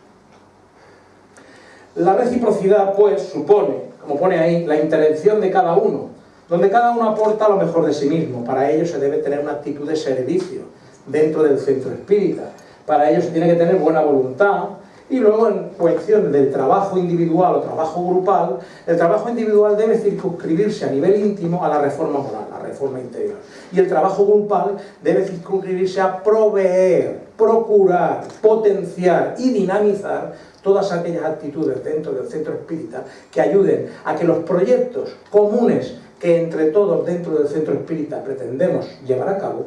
S2: La reciprocidad, pues, supone, como pone ahí, la intervención de cada uno, donde cada uno aporta lo mejor de sí mismo. Para ello se debe tener una actitud de servicio dentro del centro espírita. Para ello se tiene que tener buena voluntad, y luego en cuestión del trabajo individual o trabajo grupal, el trabajo individual debe circunscribirse a nivel íntimo a la reforma moral, a la reforma interior. Y el trabajo grupal debe circunscribirse a proveer, procurar, potenciar y dinamizar todas aquellas actitudes dentro del centro espírita que ayuden a que los proyectos comunes que entre todos dentro del centro espírita pretendemos llevar a cabo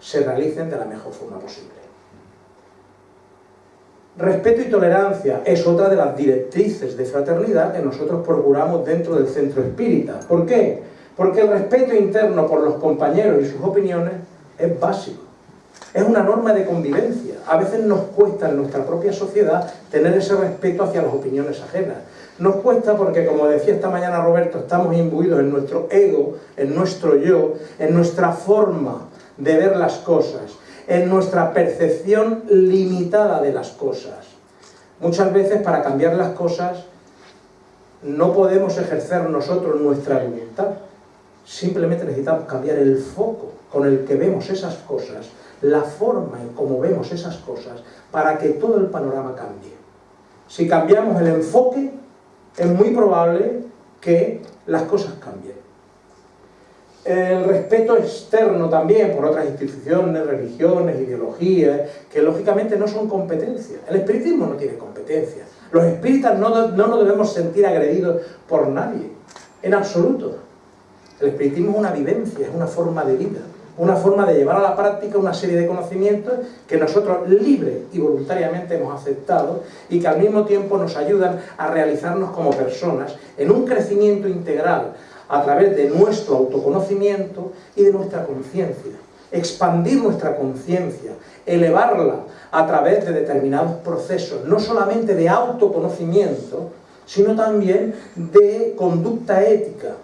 S2: se realicen de la mejor forma posible. Respeto y tolerancia es otra de las directrices de fraternidad que nosotros procuramos dentro del centro espírita. ¿Por qué? Porque el respeto interno por los compañeros y sus opiniones es básico. Es una norma de convivencia. A veces nos cuesta en nuestra propia sociedad tener ese respeto hacia las opiniones ajenas. Nos cuesta porque, como decía esta mañana Roberto, estamos imbuidos en nuestro ego, en nuestro yo, en nuestra forma de ver las cosas, en nuestra percepción limitada de las cosas. Muchas veces para cambiar las cosas no podemos ejercer nosotros nuestra voluntad. Simplemente necesitamos cambiar el foco con el que vemos esas cosas, la forma en cómo vemos esas cosas, para que todo el panorama cambie. Si cambiamos el enfoque, es muy probable que las cosas cambien. El respeto externo también por otras instituciones, religiones, ideologías, que lógicamente no son competencias. El espiritismo no tiene competencias. Los espíritas no, no nos debemos sentir agredidos por nadie, en absoluto. El espiritismo es una vivencia, es una forma de vida, una forma de llevar a la práctica una serie de conocimientos que nosotros libre y voluntariamente hemos aceptado y que al mismo tiempo nos ayudan a realizarnos como personas en un crecimiento integral a través de nuestro autoconocimiento y de nuestra conciencia. Expandir nuestra conciencia, elevarla a través de determinados procesos, no solamente de autoconocimiento, sino también de conducta ética.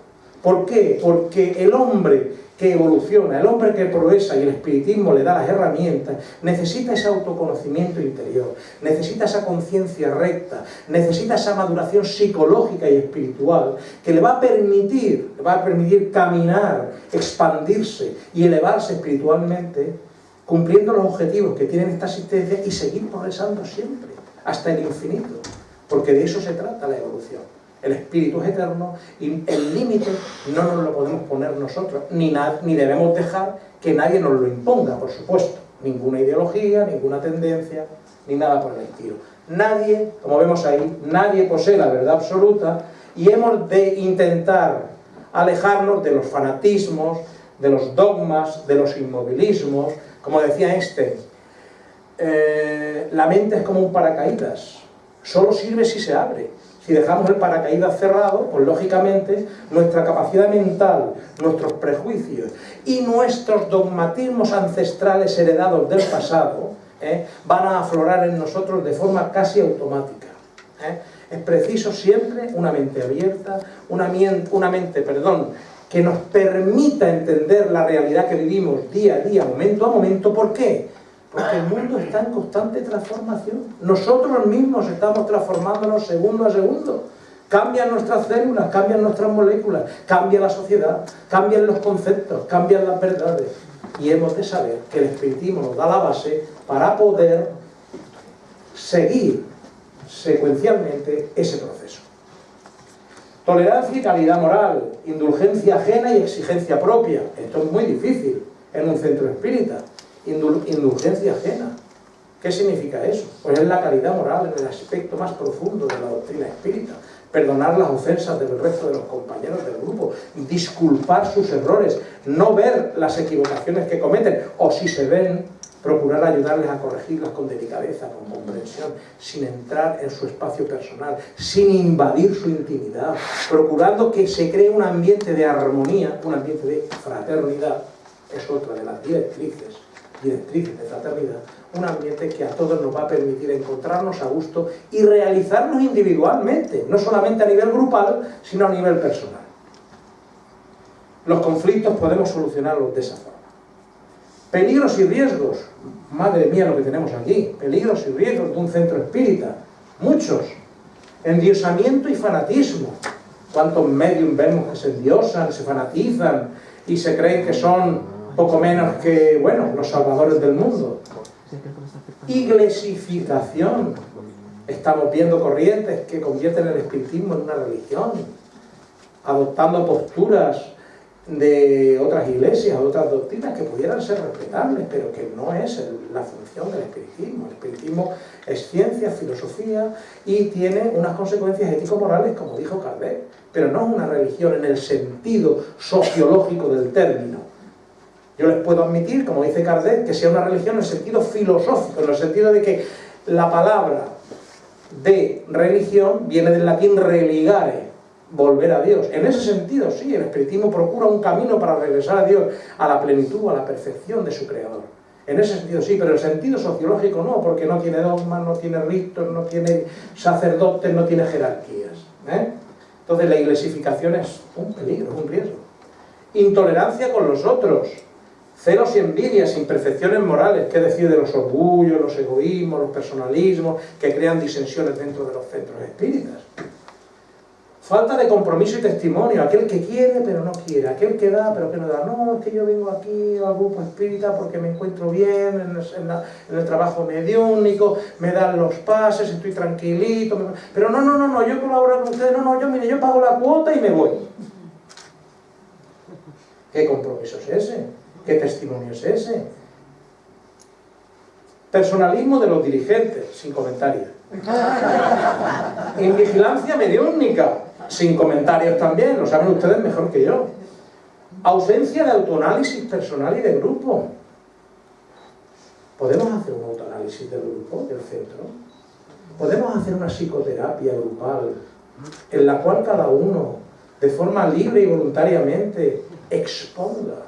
S2: ¿Por qué? Porque el hombre que evoluciona, el hombre que progresa y el espiritismo le da las herramientas, necesita ese autoconocimiento interior, necesita esa conciencia recta, necesita esa maduración psicológica y espiritual que le va a permitir, le va a permitir caminar, expandirse y elevarse espiritualmente, cumpliendo los objetivos que tiene esta existencia y seguir progresando siempre, hasta el infinito, porque de eso se trata la evolución. El espíritu es eterno y el límite no nos lo podemos poner nosotros, ni, ni debemos dejar que nadie nos lo imponga, por supuesto. Ninguna ideología, ninguna tendencia, ni nada por el estilo. Nadie, como vemos ahí, nadie posee la verdad absoluta y hemos de intentar alejarnos de los fanatismos, de los dogmas, de los inmovilismos. Como decía eh, la mente es como un paracaídas, solo sirve si se abre. Si dejamos el paracaídas cerrado, pues lógicamente nuestra capacidad mental, nuestros prejuicios y nuestros dogmatismos ancestrales heredados del pasado ¿eh? van a aflorar en nosotros de forma casi automática. ¿eh? Es preciso siempre una mente abierta, una, una mente, perdón, que nos permita entender la realidad que vivimos día a día, momento a momento. ¿Por qué? Porque el mundo está en constante transformación. Nosotros mismos estamos transformándonos segundo a segundo. Cambian nuestras células, cambian nuestras moléculas, cambia la sociedad, cambian los conceptos, cambian las verdades. Y hemos de saber que el espiritismo nos da la base para poder seguir secuencialmente ese proceso. Tolerancia y calidad moral, indulgencia ajena y exigencia propia. Esto es muy difícil en un centro espírita indulgencia ajena. ¿Qué significa eso? Pues es la calidad moral en el aspecto más profundo de la doctrina espírita. Perdonar las ofensas del resto de los compañeros del grupo, disculpar sus errores, no ver las equivocaciones que cometen, o si se ven, procurar ayudarles a corregirlas con delicadeza, con comprensión, sin entrar en su espacio personal, sin invadir su intimidad, procurando que se cree un ambiente de armonía, un ambiente de fraternidad, es otra de las directrices directrices de fraternidad, un ambiente que a todos nos va a permitir encontrarnos a gusto y realizarnos individualmente, no solamente a nivel grupal, sino a nivel personal. Los conflictos podemos solucionarlos de esa forma. Peligros y riesgos, madre mía lo que tenemos aquí, peligros y riesgos de un centro espírita, muchos. Endiosamiento y fanatismo. ¿Cuántos medios vemos que se endiosan, se fanatizan y se creen que son poco menos que, bueno, los salvadores del mundo. Iglesificación. Estamos viendo corrientes que convierten el espiritismo en una religión, adoptando posturas de otras iglesias, otras doctrinas que pudieran ser respetables, pero que no es la función del espiritismo. El espiritismo es ciencia, filosofía y tiene unas consecuencias ético-morales, como dijo Kardec, pero no es una religión en el sentido sociológico del término. Yo les puedo admitir, como dice Kardec, que sea una religión en el sentido filosófico, en el sentido de que la palabra de religión viene del latín religare, volver a Dios. En ese sentido, sí, el espiritismo procura un camino para regresar a Dios, a la plenitud, a la perfección de su creador. En ese sentido sí, pero el sentido sociológico no, porque no tiene dogmas, no tiene ritos, no tiene sacerdotes, no tiene jerarquías. ¿eh? Entonces la iglesificación es un peligro, un riesgo. Intolerancia con los otros, celos y envidias, imperfecciones morales, qué decir de los orgullos, los egoísmos, los personalismos, que crean disensiones dentro de los centros espíritas. Falta de compromiso y testimonio, aquel que quiere pero no quiere, aquel que da pero que no da. No, es que yo vengo aquí al grupo espírita porque me encuentro bien en el, trabajo mediúnico, me dan los pases, estoy tranquilito. Pero no, no, no, no, yo colaboro con ustedes, no, no, yo mire, yo pago la cuota y me voy. ¿Qué compromiso es ese? ¿Qué testimonio es ese? Personalismo de los dirigentes, sin comentarios. Invigilancia mediúnica, sin comentarios también, lo saben ustedes mejor que yo. Ausencia de autoanálisis personal y de grupo. ¿Podemos hacer un autoanálisis del grupo, del centro? ¿Podemos hacer una psicoterapia grupal en la cual cada uno, de forma libre y voluntariamente, exponga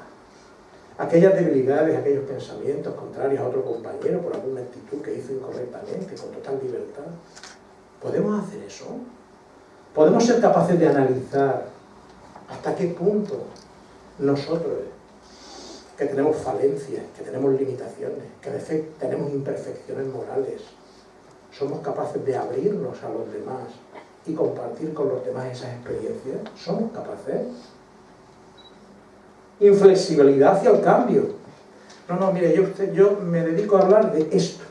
S2: aquellas debilidades, aquellos pensamientos contrarios a otro compañero por alguna actitud que hizo incorrectamente, con total libertad? ¿Podemos hacer eso? podemos ser capaces de analizar hasta qué punto nosotros, que tenemos falencias, que tenemos limitaciones, que tenemos imperfecciones morales, somos capaces de abrirnos a los demás y compartir con los demás esas experiencias. ¿Somos capaces? Inflexibilidad hacia el cambio. No, no, mire, yo, me dedico a hablar de esto.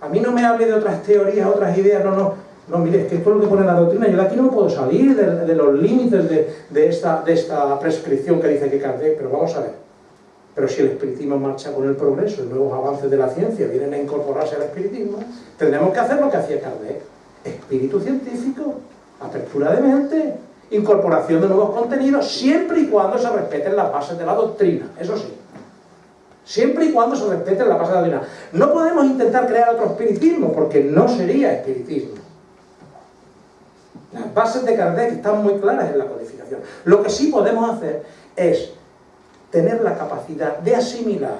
S2: A mí no me hable de otras teorías, otras ideas, no, no no, mire, es que esto es lo que pone la doctrina, yo de aquí no me puedo salir de, los límites de, esta, de esta prescripción que dice que Kardec, pero vamos a ver. Pero si el espiritismo marcha con el progreso, y nuevos avances de la ciencia vienen a incorporarse al espiritismo, tendremos que hacer lo que hacía Kardec. Espíritu científico, apertura de mente, incorporación de nuevos contenidos, siempre y cuando se respeten las bases de la doctrina, eso sí. Siempre y cuando se respeten las bases de la doctrina. No podemos intentar crear otro espiritismo, porque no sería espiritismo. Las bases de Kardec están muy claras en la codificación. Lo que sí podemos hacer es tener la capacidad de asimilar,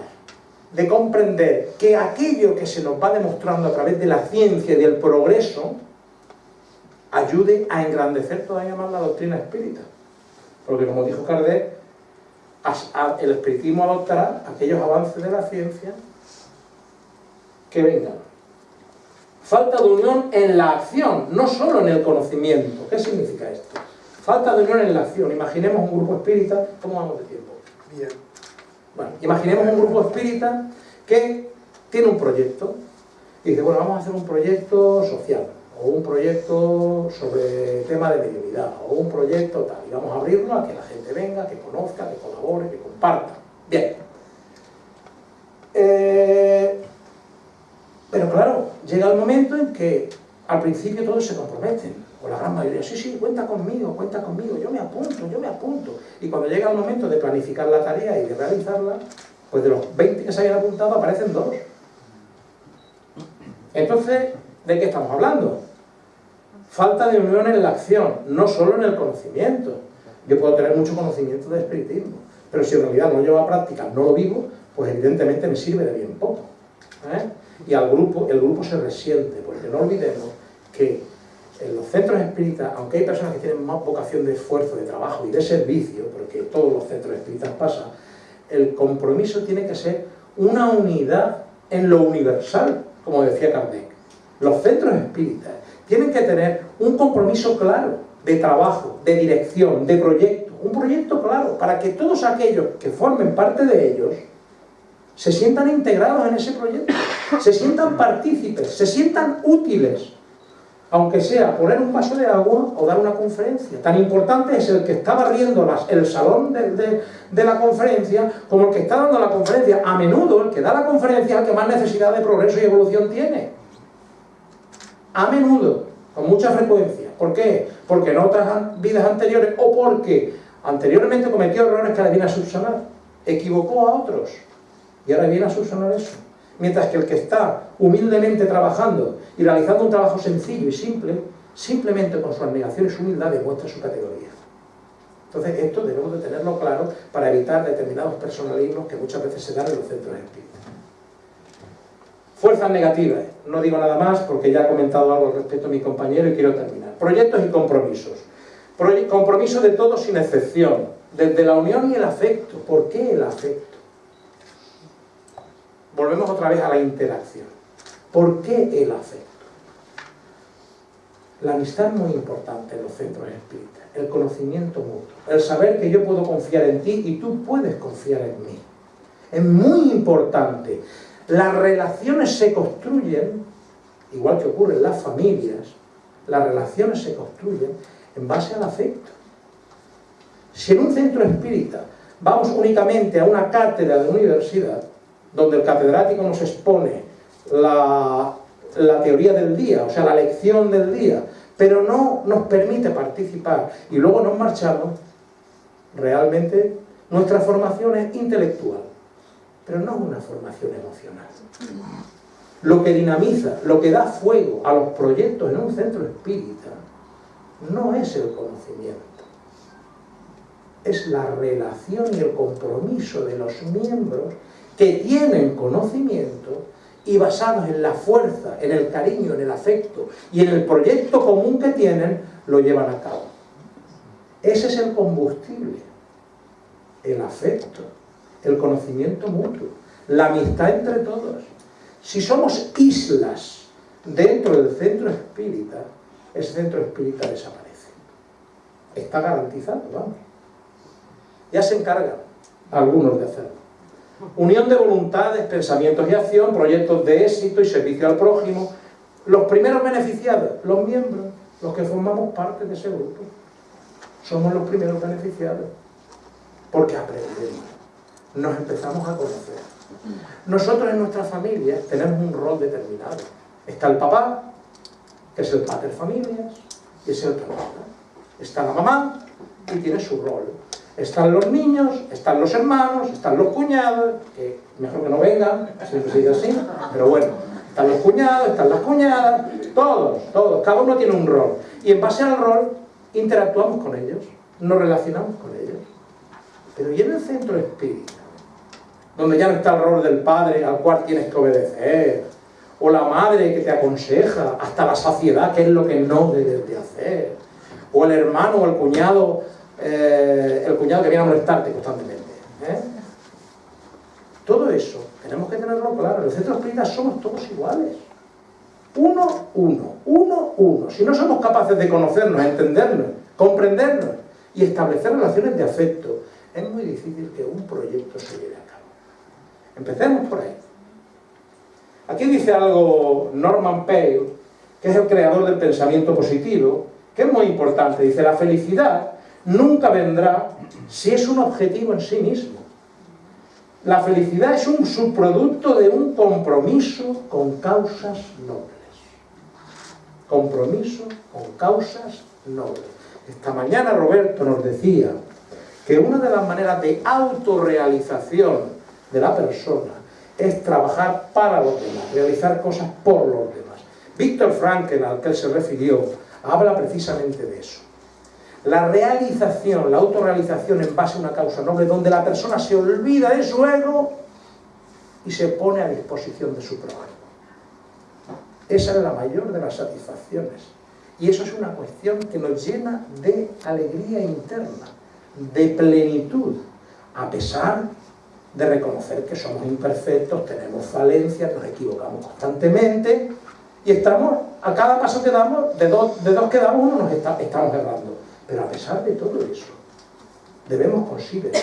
S2: de comprender que aquello que se nos va demostrando a través de la ciencia y del progreso ayude a engrandecer todavía más la doctrina espírita. Porque como dijo Kardec, el espiritismo adoptará aquellos avances de la ciencia que vengan. Falta de unión en la acción, no solo en el conocimiento. ¿Qué significa esto? Falta de unión en la acción. Imaginemos un grupo espírita, ¿cómo vamos de tiempo? Bien. Bueno, imaginemos un grupo espírita que tiene un proyecto y dice, bueno, vamos a hacer un proyecto social o un proyecto sobre tema de mediunidad o un proyecto tal, y vamos a abrirlo a que la gente venga, que conozca, que colabore, que comparta. Bien. Eh, pero claro, llega el momento en que al principio todos se comprometen, o la gran mayoría, sí, sí, cuenta conmigo, cuenta conmigo, yo me apunto, yo me apunto. Y cuando llega el momento de planificar la tarea y de realizarla, pues de los 20 que se hayan apuntado aparecen dos. Entonces, ¿de qué estamos hablando? Falta de unión en la acción, no solo en el conocimiento. Yo puedo tener mucho conocimiento de espiritismo, pero si en realidad no llevo a práctica, no lo vivo, pues evidentemente me sirve de bien poco. ¿eh? y al grupo, el grupo se resiente, porque no olvidemos que en los centros espíritas, aunque hay personas que tienen más vocación de esfuerzo, de trabajo y de servicio, porque todos los centros espíritas pasan, el compromiso tiene que ser una unidad en lo universal, como decía Kardec. Los centros espíritas tienen que tener un compromiso claro de trabajo, de dirección, de proyecto, un proyecto claro, para que todos aquellos que formen parte de ellos se sientan integrados en ese proyecto, se sientan partícipes, se sientan útiles, aunque sea poner un vaso de agua o dar una conferencia. Tan importante es el que está barriendo el salón de, de, la conferencia como el que está dando la conferencia. A menudo el que da la conferencia es el que más necesidad de progreso y evolución tiene. A menudo, con mucha frecuencia. ¿Por qué? Porque en otras vidas anteriores o porque anteriormente cometió errores que le viene a subsanar. Equivocó a otros y ahora viene a subsanar eso. Mientras que el que está humildemente trabajando y realizando un trabajo sencillo y simple, simplemente con su abnegación y su humildad demuestra su categoría. Entonces esto debemos de tenerlo claro para evitar determinados personalismos que muchas veces se dan en los centros espíritas. Fuerzas negativas, no digo nada más porque ya ha comentado algo respecto a mi compañero y quiero terminar. Proyectos y compromisos. Compromiso de todos sin excepción, desde la unión y el afecto. ¿Por qué el afecto? Volvemos otra vez a la interacción. ¿Por qué el afecto? La amistad es muy importante en los centros espíritas, el conocimiento mutuo, el saber que yo puedo confiar en ti y tú puedes confiar en mí. Es muy importante. Las relaciones se construyen, igual que ocurre en las familias, las relaciones se construyen en base al afecto. Si en un centro espírita vamos únicamente a una cátedra de universidad, donde el catedrático nos expone la, la teoría del día, o sea, la lección del día, pero no nos permite participar y luego nos marchamos, realmente nuestra formación es intelectual pero no una formación emocional. Lo que dinamiza, lo que da fuego a los proyectos en un centro espírita, no es el conocimiento, es la relación y el compromiso de los miembros que tienen conocimiento y basados en la fuerza, en el cariño, en el afecto y en el proyecto común que tienen, lo llevan a cabo. Ese es el combustible, el afecto el conocimiento mutuo, la amistad entre todos. Si somos islas dentro del centro espírita, ese centro espírita desaparece. Está garantizado, vamos. Ya se encargan algunos de hacerlo. Unión de voluntades, pensamientos y acción, proyectos de éxito y servicio al prójimo. Los primeros beneficiados, los miembros, los que formamos parte de ese grupo. Somos los primeros beneficiados. Porque aprendemos nos empezamos a conocer. Nosotros en nuestra familia tenemos un rol determinado. Está el papá, que es el padre familias, y es el papá. Está la mamá, y tiene su rol. Están los niños, están los hermanos, están los cuñados, que mejor que no vengan, siempre sigue así, pero bueno, están los cuñados, están las cuñadas, todos, todos, cada uno tiene un rol. Y en base al rol interactuamos con ellos, nos relacionamos con ellos. Pero ¿y en el centro espíritu? Donde ya no está el rol del padre al cual tienes que obedecer, o la madre que te aconseja hasta la saciedad, que es lo que no debes de hacer, o el hermano o el cuñado, eh, el cuñado que viene a molestarte constantemente. ¿eh? Todo eso tenemos que tenerlo claro. El centro espírita somos todos iguales. Uno, uno, uno, uno. Si no somos capaces de conocernos, entendernos, comprendernos y establecer relaciones de afecto, es muy difícil que un proyecto se lleve Empecemos por ahí. Aquí dice algo Norman Pale, que es el creador del pensamiento positivo, que es muy importante. Dice, la felicidad nunca vendrá si es un objetivo en sí mismo. La felicidad es un subproducto de un compromiso con causas nobles. Compromiso con causas nobles. Esta mañana Roberto nos decía que una de las maneras de autorrealización de la persona es trabajar para los demás, realizar cosas por los demás. Víctor Frankel, al que él se refirió, habla precisamente de eso. La realización, la autorrealización en base a una causa noble, donde la persona se olvida de su ego y se pone a disposición de su prójimo. Esa es la mayor de las satisfacciones. Y eso es una cuestión que nos llena de alegría interna, de plenitud, a pesar de reconocer que somos imperfectos, tenemos falencias, nos equivocamos constantemente y estamos, a cada paso que damos, de dos, de dos que damos, uno nos estamos errando. Pero a pesar de todo eso, debemos considerar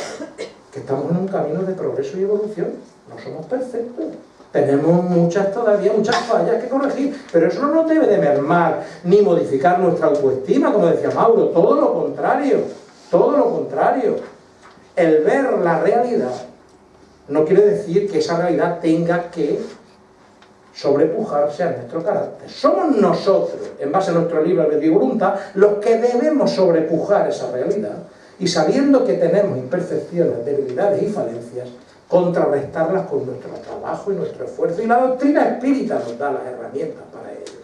S2: que estamos en un camino de progreso y evolución. No somos perfectos. Tenemos muchas todavía, muchas fallas que corregir, pero eso no debe de mermar ni modificar nuestra autoestima, como decía Mauro, todo lo contrario, todo lo contrario. El ver la realidad no quiere decir que esa realidad tenga que sobrepujarse a nuestro carácter. Somos nosotros, en base a nuestro libre y voluntad, los que debemos sobrepujar esa realidad y sabiendo que tenemos imperfecciones, debilidades y falencias, contrarrestarlas con nuestro trabajo y nuestro esfuerzo. Y la doctrina espírita nos da las herramientas para ello.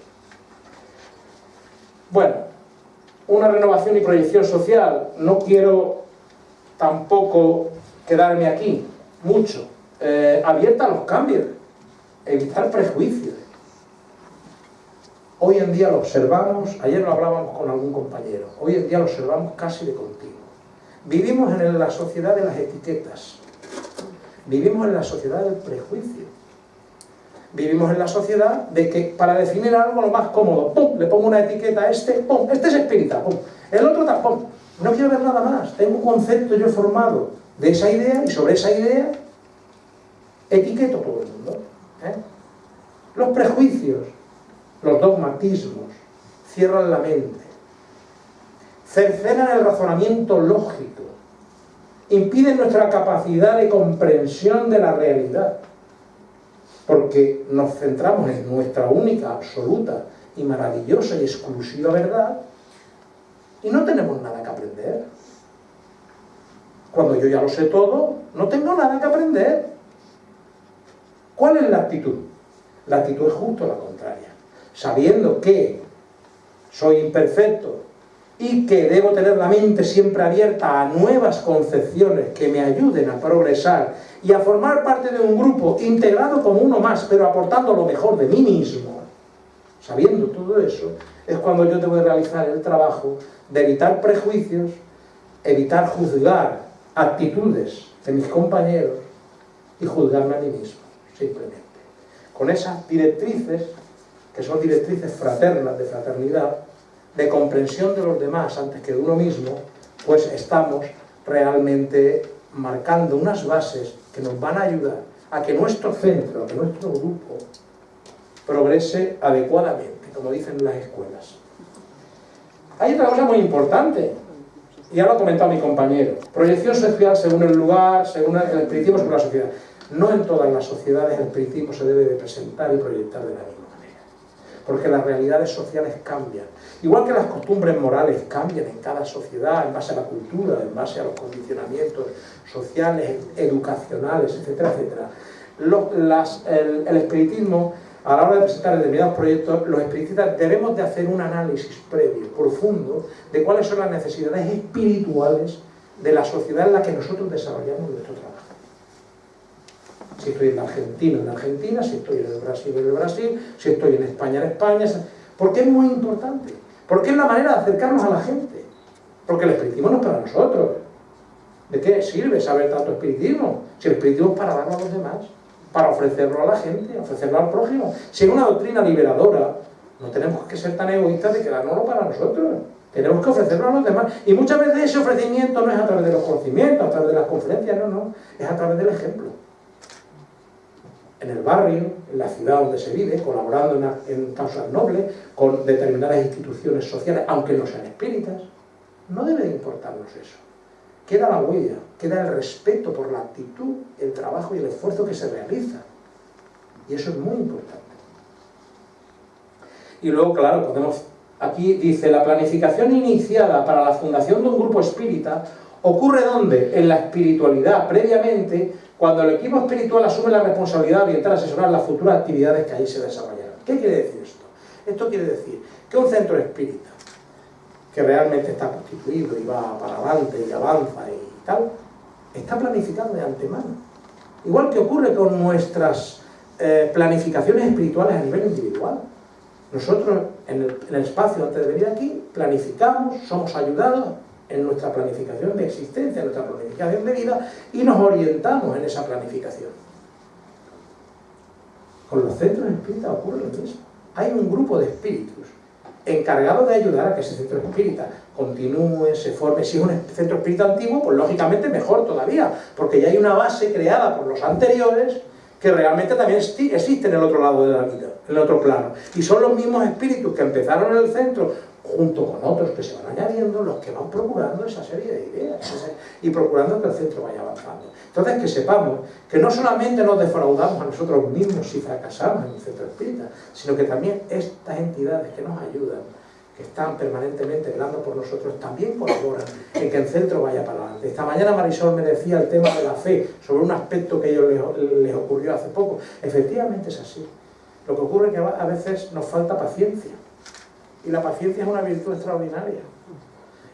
S2: Bueno, una renovación y proyección social. No quiero tampoco quedarme aquí mucho, eh, abierta a los cambios. evitar prejuicios. Hoy en día lo observamos, ayer lo hablábamos con algún compañero, hoy en día lo observamos casi de continuo. Vivimos en la sociedad de las etiquetas, vivimos en la sociedad del prejuicio, vivimos en la sociedad de que para definir algo lo más cómodo, ¡pum! le pongo una etiqueta a este, ¡pum! este es espírita, ¡pum! el otro tampoco, no quiero ver nada más, tengo un concepto yo formado de esa idea y sobre esa idea etiqueto todo el mundo. ¿eh? Los prejuicios, los dogmatismos, cierran la mente, cercenan el razonamiento lógico, impiden nuestra capacidad de comprensión de la realidad, porque nos centramos en nuestra única, absoluta y maravillosa y exclusiva verdad, y no tenemos nada que aprender. Cuando yo ya lo sé todo, no tengo nada que aprender. ¿Cuál es la actitud? La actitud es justo la contraria. Sabiendo que soy imperfecto y que debo tener la mente siempre abierta a nuevas concepciones que me ayuden a progresar y a formar parte de un grupo integrado como uno más, pero aportando lo mejor de mí mismo, sabiendo todo eso, es cuando yo debo realizar el trabajo de evitar prejuicios, evitar juzgar actitudes de mis compañeros y juzgarme a mí mismo, simplemente. Con esas directrices, que son directrices fraternas de fraternidad, de comprensión de los demás antes que de uno mismo, pues estamos realmente marcando unas bases que nos van a ayudar a que nuestro centro, a que nuestro grupo progrese adecuadamente, como dicen las escuelas. Hay otra cosa muy importante, ya lo ha comentado mi compañero. Proyección social según el lugar, según el espiritismo, según la sociedad. No en todas las sociedades el espiritismo se debe de presentar y proyectar de la misma manera. Porque las realidades sociales cambian. Igual que las costumbres morales cambian en cada sociedad, en base a la cultura, en base a los condicionamientos sociales, educacionales, etcétera, etcétera. el, el espiritismo a la hora de presentar determinados proyectos, los espiritistas debemos de hacer un análisis previo, profundo, de cuáles son las necesidades espirituales de la sociedad en la que nosotros desarrollamos nuestro trabajo. Si estoy en Argentina, en Argentina, si estoy en el Brasil, en el Brasil, si estoy en España, en España, porque es muy importante, porque es la manera de acercarnos a la gente, porque el espiritismo no es para nosotros. ¿De qué sirve saber tanto espiritismo? Si el espiritismo es para darnos a los demás para ofrecerlo a la gente, ofrecerlo al prójimo. Si es una doctrina liberadora, no tenemos que ser tan egoístas de quedárnoslo para nosotros. Tenemos que ofrecerlo a los demás. Y muchas veces ese ofrecimiento no es a través de los conocimientos, a través de las conferencias, no, no. Es a través del ejemplo. En el barrio, en la ciudad donde se vive, colaborando en, en causas nobles, con determinadas instituciones sociales, aunque no sean espíritas. No debe de importarnos eso queda la huella, queda el respeto por la actitud, el trabajo y el esfuerzo que se realiza. Y eso es muy importante. Y luego, claro, podemos... Aquí dice, la planificación iniciada para la fundación de un grupo espírita ocurre ¿dónde? En la espiritualidad, previamente, cuando el equipo espiritual asume la responsabilidad de orientar a asesorar las futuras actividades que ahí se desarrollarán. ¿Qué quiere decir esto? Esto quiere decir que un centro espírita que realmente está constituido y va para adelante y avanza y tal, está planificado de antemano. Igual que ocurre con nuestras eh, planificaciones espirituales a nivel individual. Nosotros, en el, espacio antes de venir aquí, planificamos, somos ayudados en nuestra planificación de existencia, en nuestra planificación de vida, y nos orientamos en esa planificación. Con los centros espíritas ocurre lo mismo. Hay un grupo de espíritus encargado de ayudar a que ese centro espírita continúe, se forme. Si es un centro espírita antiguo, pues lógicamente mejor todavía, porque ya hay una base creada por los anteriores que realmente también existe en el otro lado de la vida, en el otro plano. Y son los mismos espíritus que empezaron en el centro, junto con otros que se van añadiendo, los que van procurando esa serie de ideas y procurando que el centro vaya avanzando. Entonces, que sepamos que no solamente nos defraudamos a nosotros mismos si fracasamos en el centro espírita, sino que también estas entidades que nos ayudan, que están permanentemente velando por nosotros, también colaboran en que el centro vaya para adelante. Esta mañana Marisol me decía el tema de la fe, sobre un aspecto que a ellos les, ocurrió hace poco. Efectivamente es así. Lo que ocurre es que a veces nos falta paciencia. Y la paciencia es una virtud extraordinaria.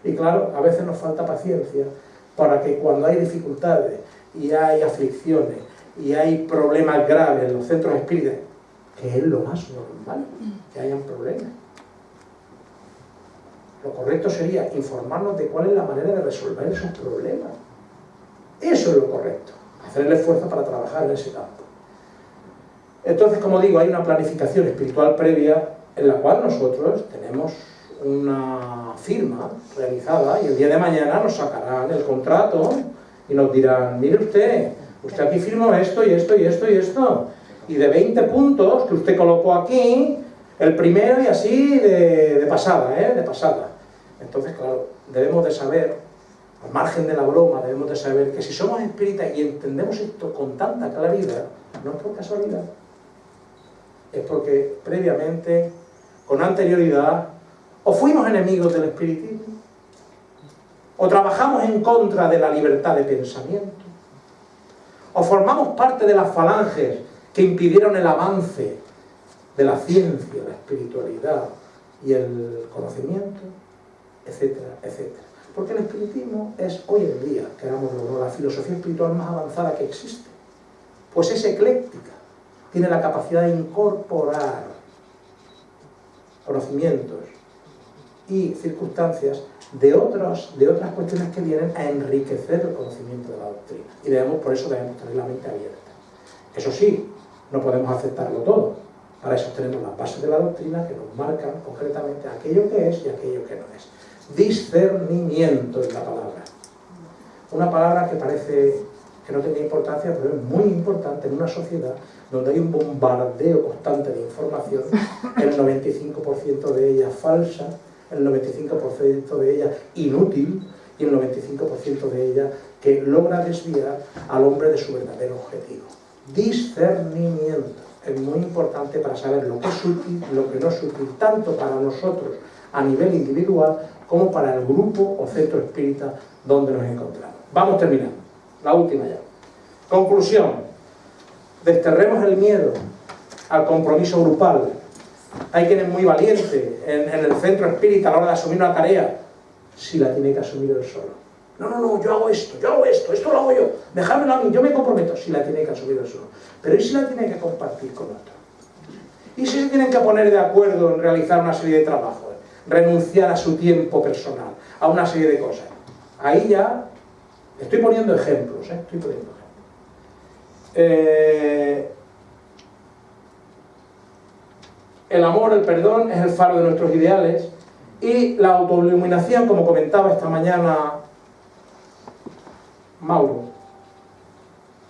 S2: Y claro, a veces nos falta paciencia para que cuando hay dificultades y hay aflicciones y hay problemas graves en los centros espíritas, que es lo más normal, que hayan problemas. Lo correcto sería informarnos de cuál es la manera de resolver esos problemas. Eso es lo correcto, hacer el esfuerzo para trabajar en ese campo. Entonces, como digo, hay una planificación espiritual previa en la cual nosotros tenemos una firma realizada y el día de mañana nos sacarán el contrato y nos dirán, mire usted, usted aquí firmó esto y esto y esto y esto, y de 20 puntos que usted colocó aquí, el primero y así de, pasada, ¿eh? de pasada. Entonces, claro, debemos de saber, al margen de la broma, debemos de saber que si somos espíritas y entendemos esto con tanta claridad, no es por casualidad, es porque previamente, con anterioridad, o fuimos enemigos del espiritismo, o trabajamos en contra de la libertad de pensamiento, o formamos parte de las falanges que impidieron el avance de la ciencia, la espiritualidad y el conocimiento, etcétera, etcétera. Porque el espiritismo es hoy en día, querámoslo, la filosofía espiritual más avanzada que existe. Pues es ecléctica, tiene la capacidad de incorporar conocimientos y circunstancias de, otros, de otras cuestiones que vienen a enriquecer el conocimiento de la doctrina. Y debemos, por eso debemos tener la mente abierta. Eso sí, no podemos aceptarlo todo. Para eso tenemos las bases de la doctrina que nos marcan concretamente aquello que es y aquello que no es. Discernimiento es la palabra. Una palabra que parece que no tiene importancia, pero es muy importante en una sociedad donde hay un bombardeo constante de información, el 95% de ella falsa, el 95% de ella inútil y el 95% de ella que logra desviar al hombre de su verdadero objetivo. Discernimiento es muy importante para saber lo que es útil y lo que no es útil, tanto para nosotros a nivel individual como para el grupo o centro espírita donde nos encontramos. Vamos terminando. La última ya. Conclusión. Desterremos el miedo al compromiso grupal. Hay quien es muy valiente en, el centro espírita a la hora de asumir una tarea, si la tiene que asumir él solo. No, no, no, yo hago esto, yo hago esto, esto lo hago yo, dejádmelo a mí, yo me comprometo, si la tiene que asumir él solo. Pero ¿y si la tiene que compartir con otro? ¿Y si se tienen que poner de acuerdo en realizar una serie de trabajos? Renunciar a su tiempo personal, a una serie de cosas. Ahí ya, estoy poniendo ejemplos, ¿eh? estoy poniendo ejemplos. Eh, el amor, el perdón, es el faro de nuestros ideales y la autoiluminación, como comentaba esta mañana Mauro,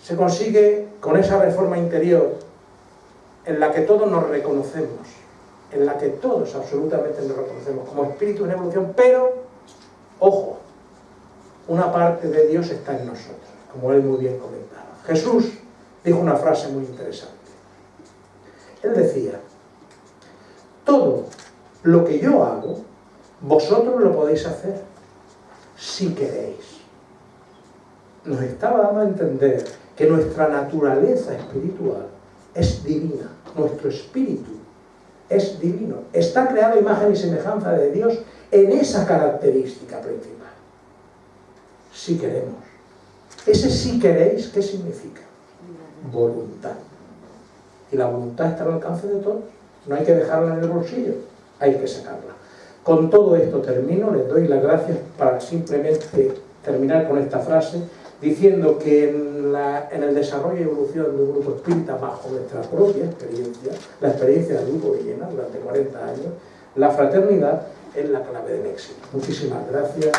S2: se consigue con esa reforma interior en la que todos nos reconocemos, en la que todos absolutamente nos reconocemos como espíritu en evolución, pero, ojo, una parte de Dios está en nosotros, como él muy bien comentaba. Jesús dijo una frase muy interesante. Él decía, todo lo que yo hago, vosotros lo podéis hacer, si queréis. Nos estaba dando a entender que nuestra naturaleza espiritual es divina, nuestro espíritu es divino, está creado imagen y semejanza de Dios en esa característica principal. Si queremos. Ese si queréis, ¿qué significa? voluntad. Y la voluntad está al alcance de todos. No hay que dejarla en el bolsillo, hay que sacarla. Con todo esto termino, les doy las gracias para simplemente terminar con esta frase, diciendo que en, el desarrollo y evolución de un grupo espírita bajo nuestra propia experiencia, la experiencia del grupo Villena durante 40 años, la fraternidad es la clave del éxito. Muchísimas gracias.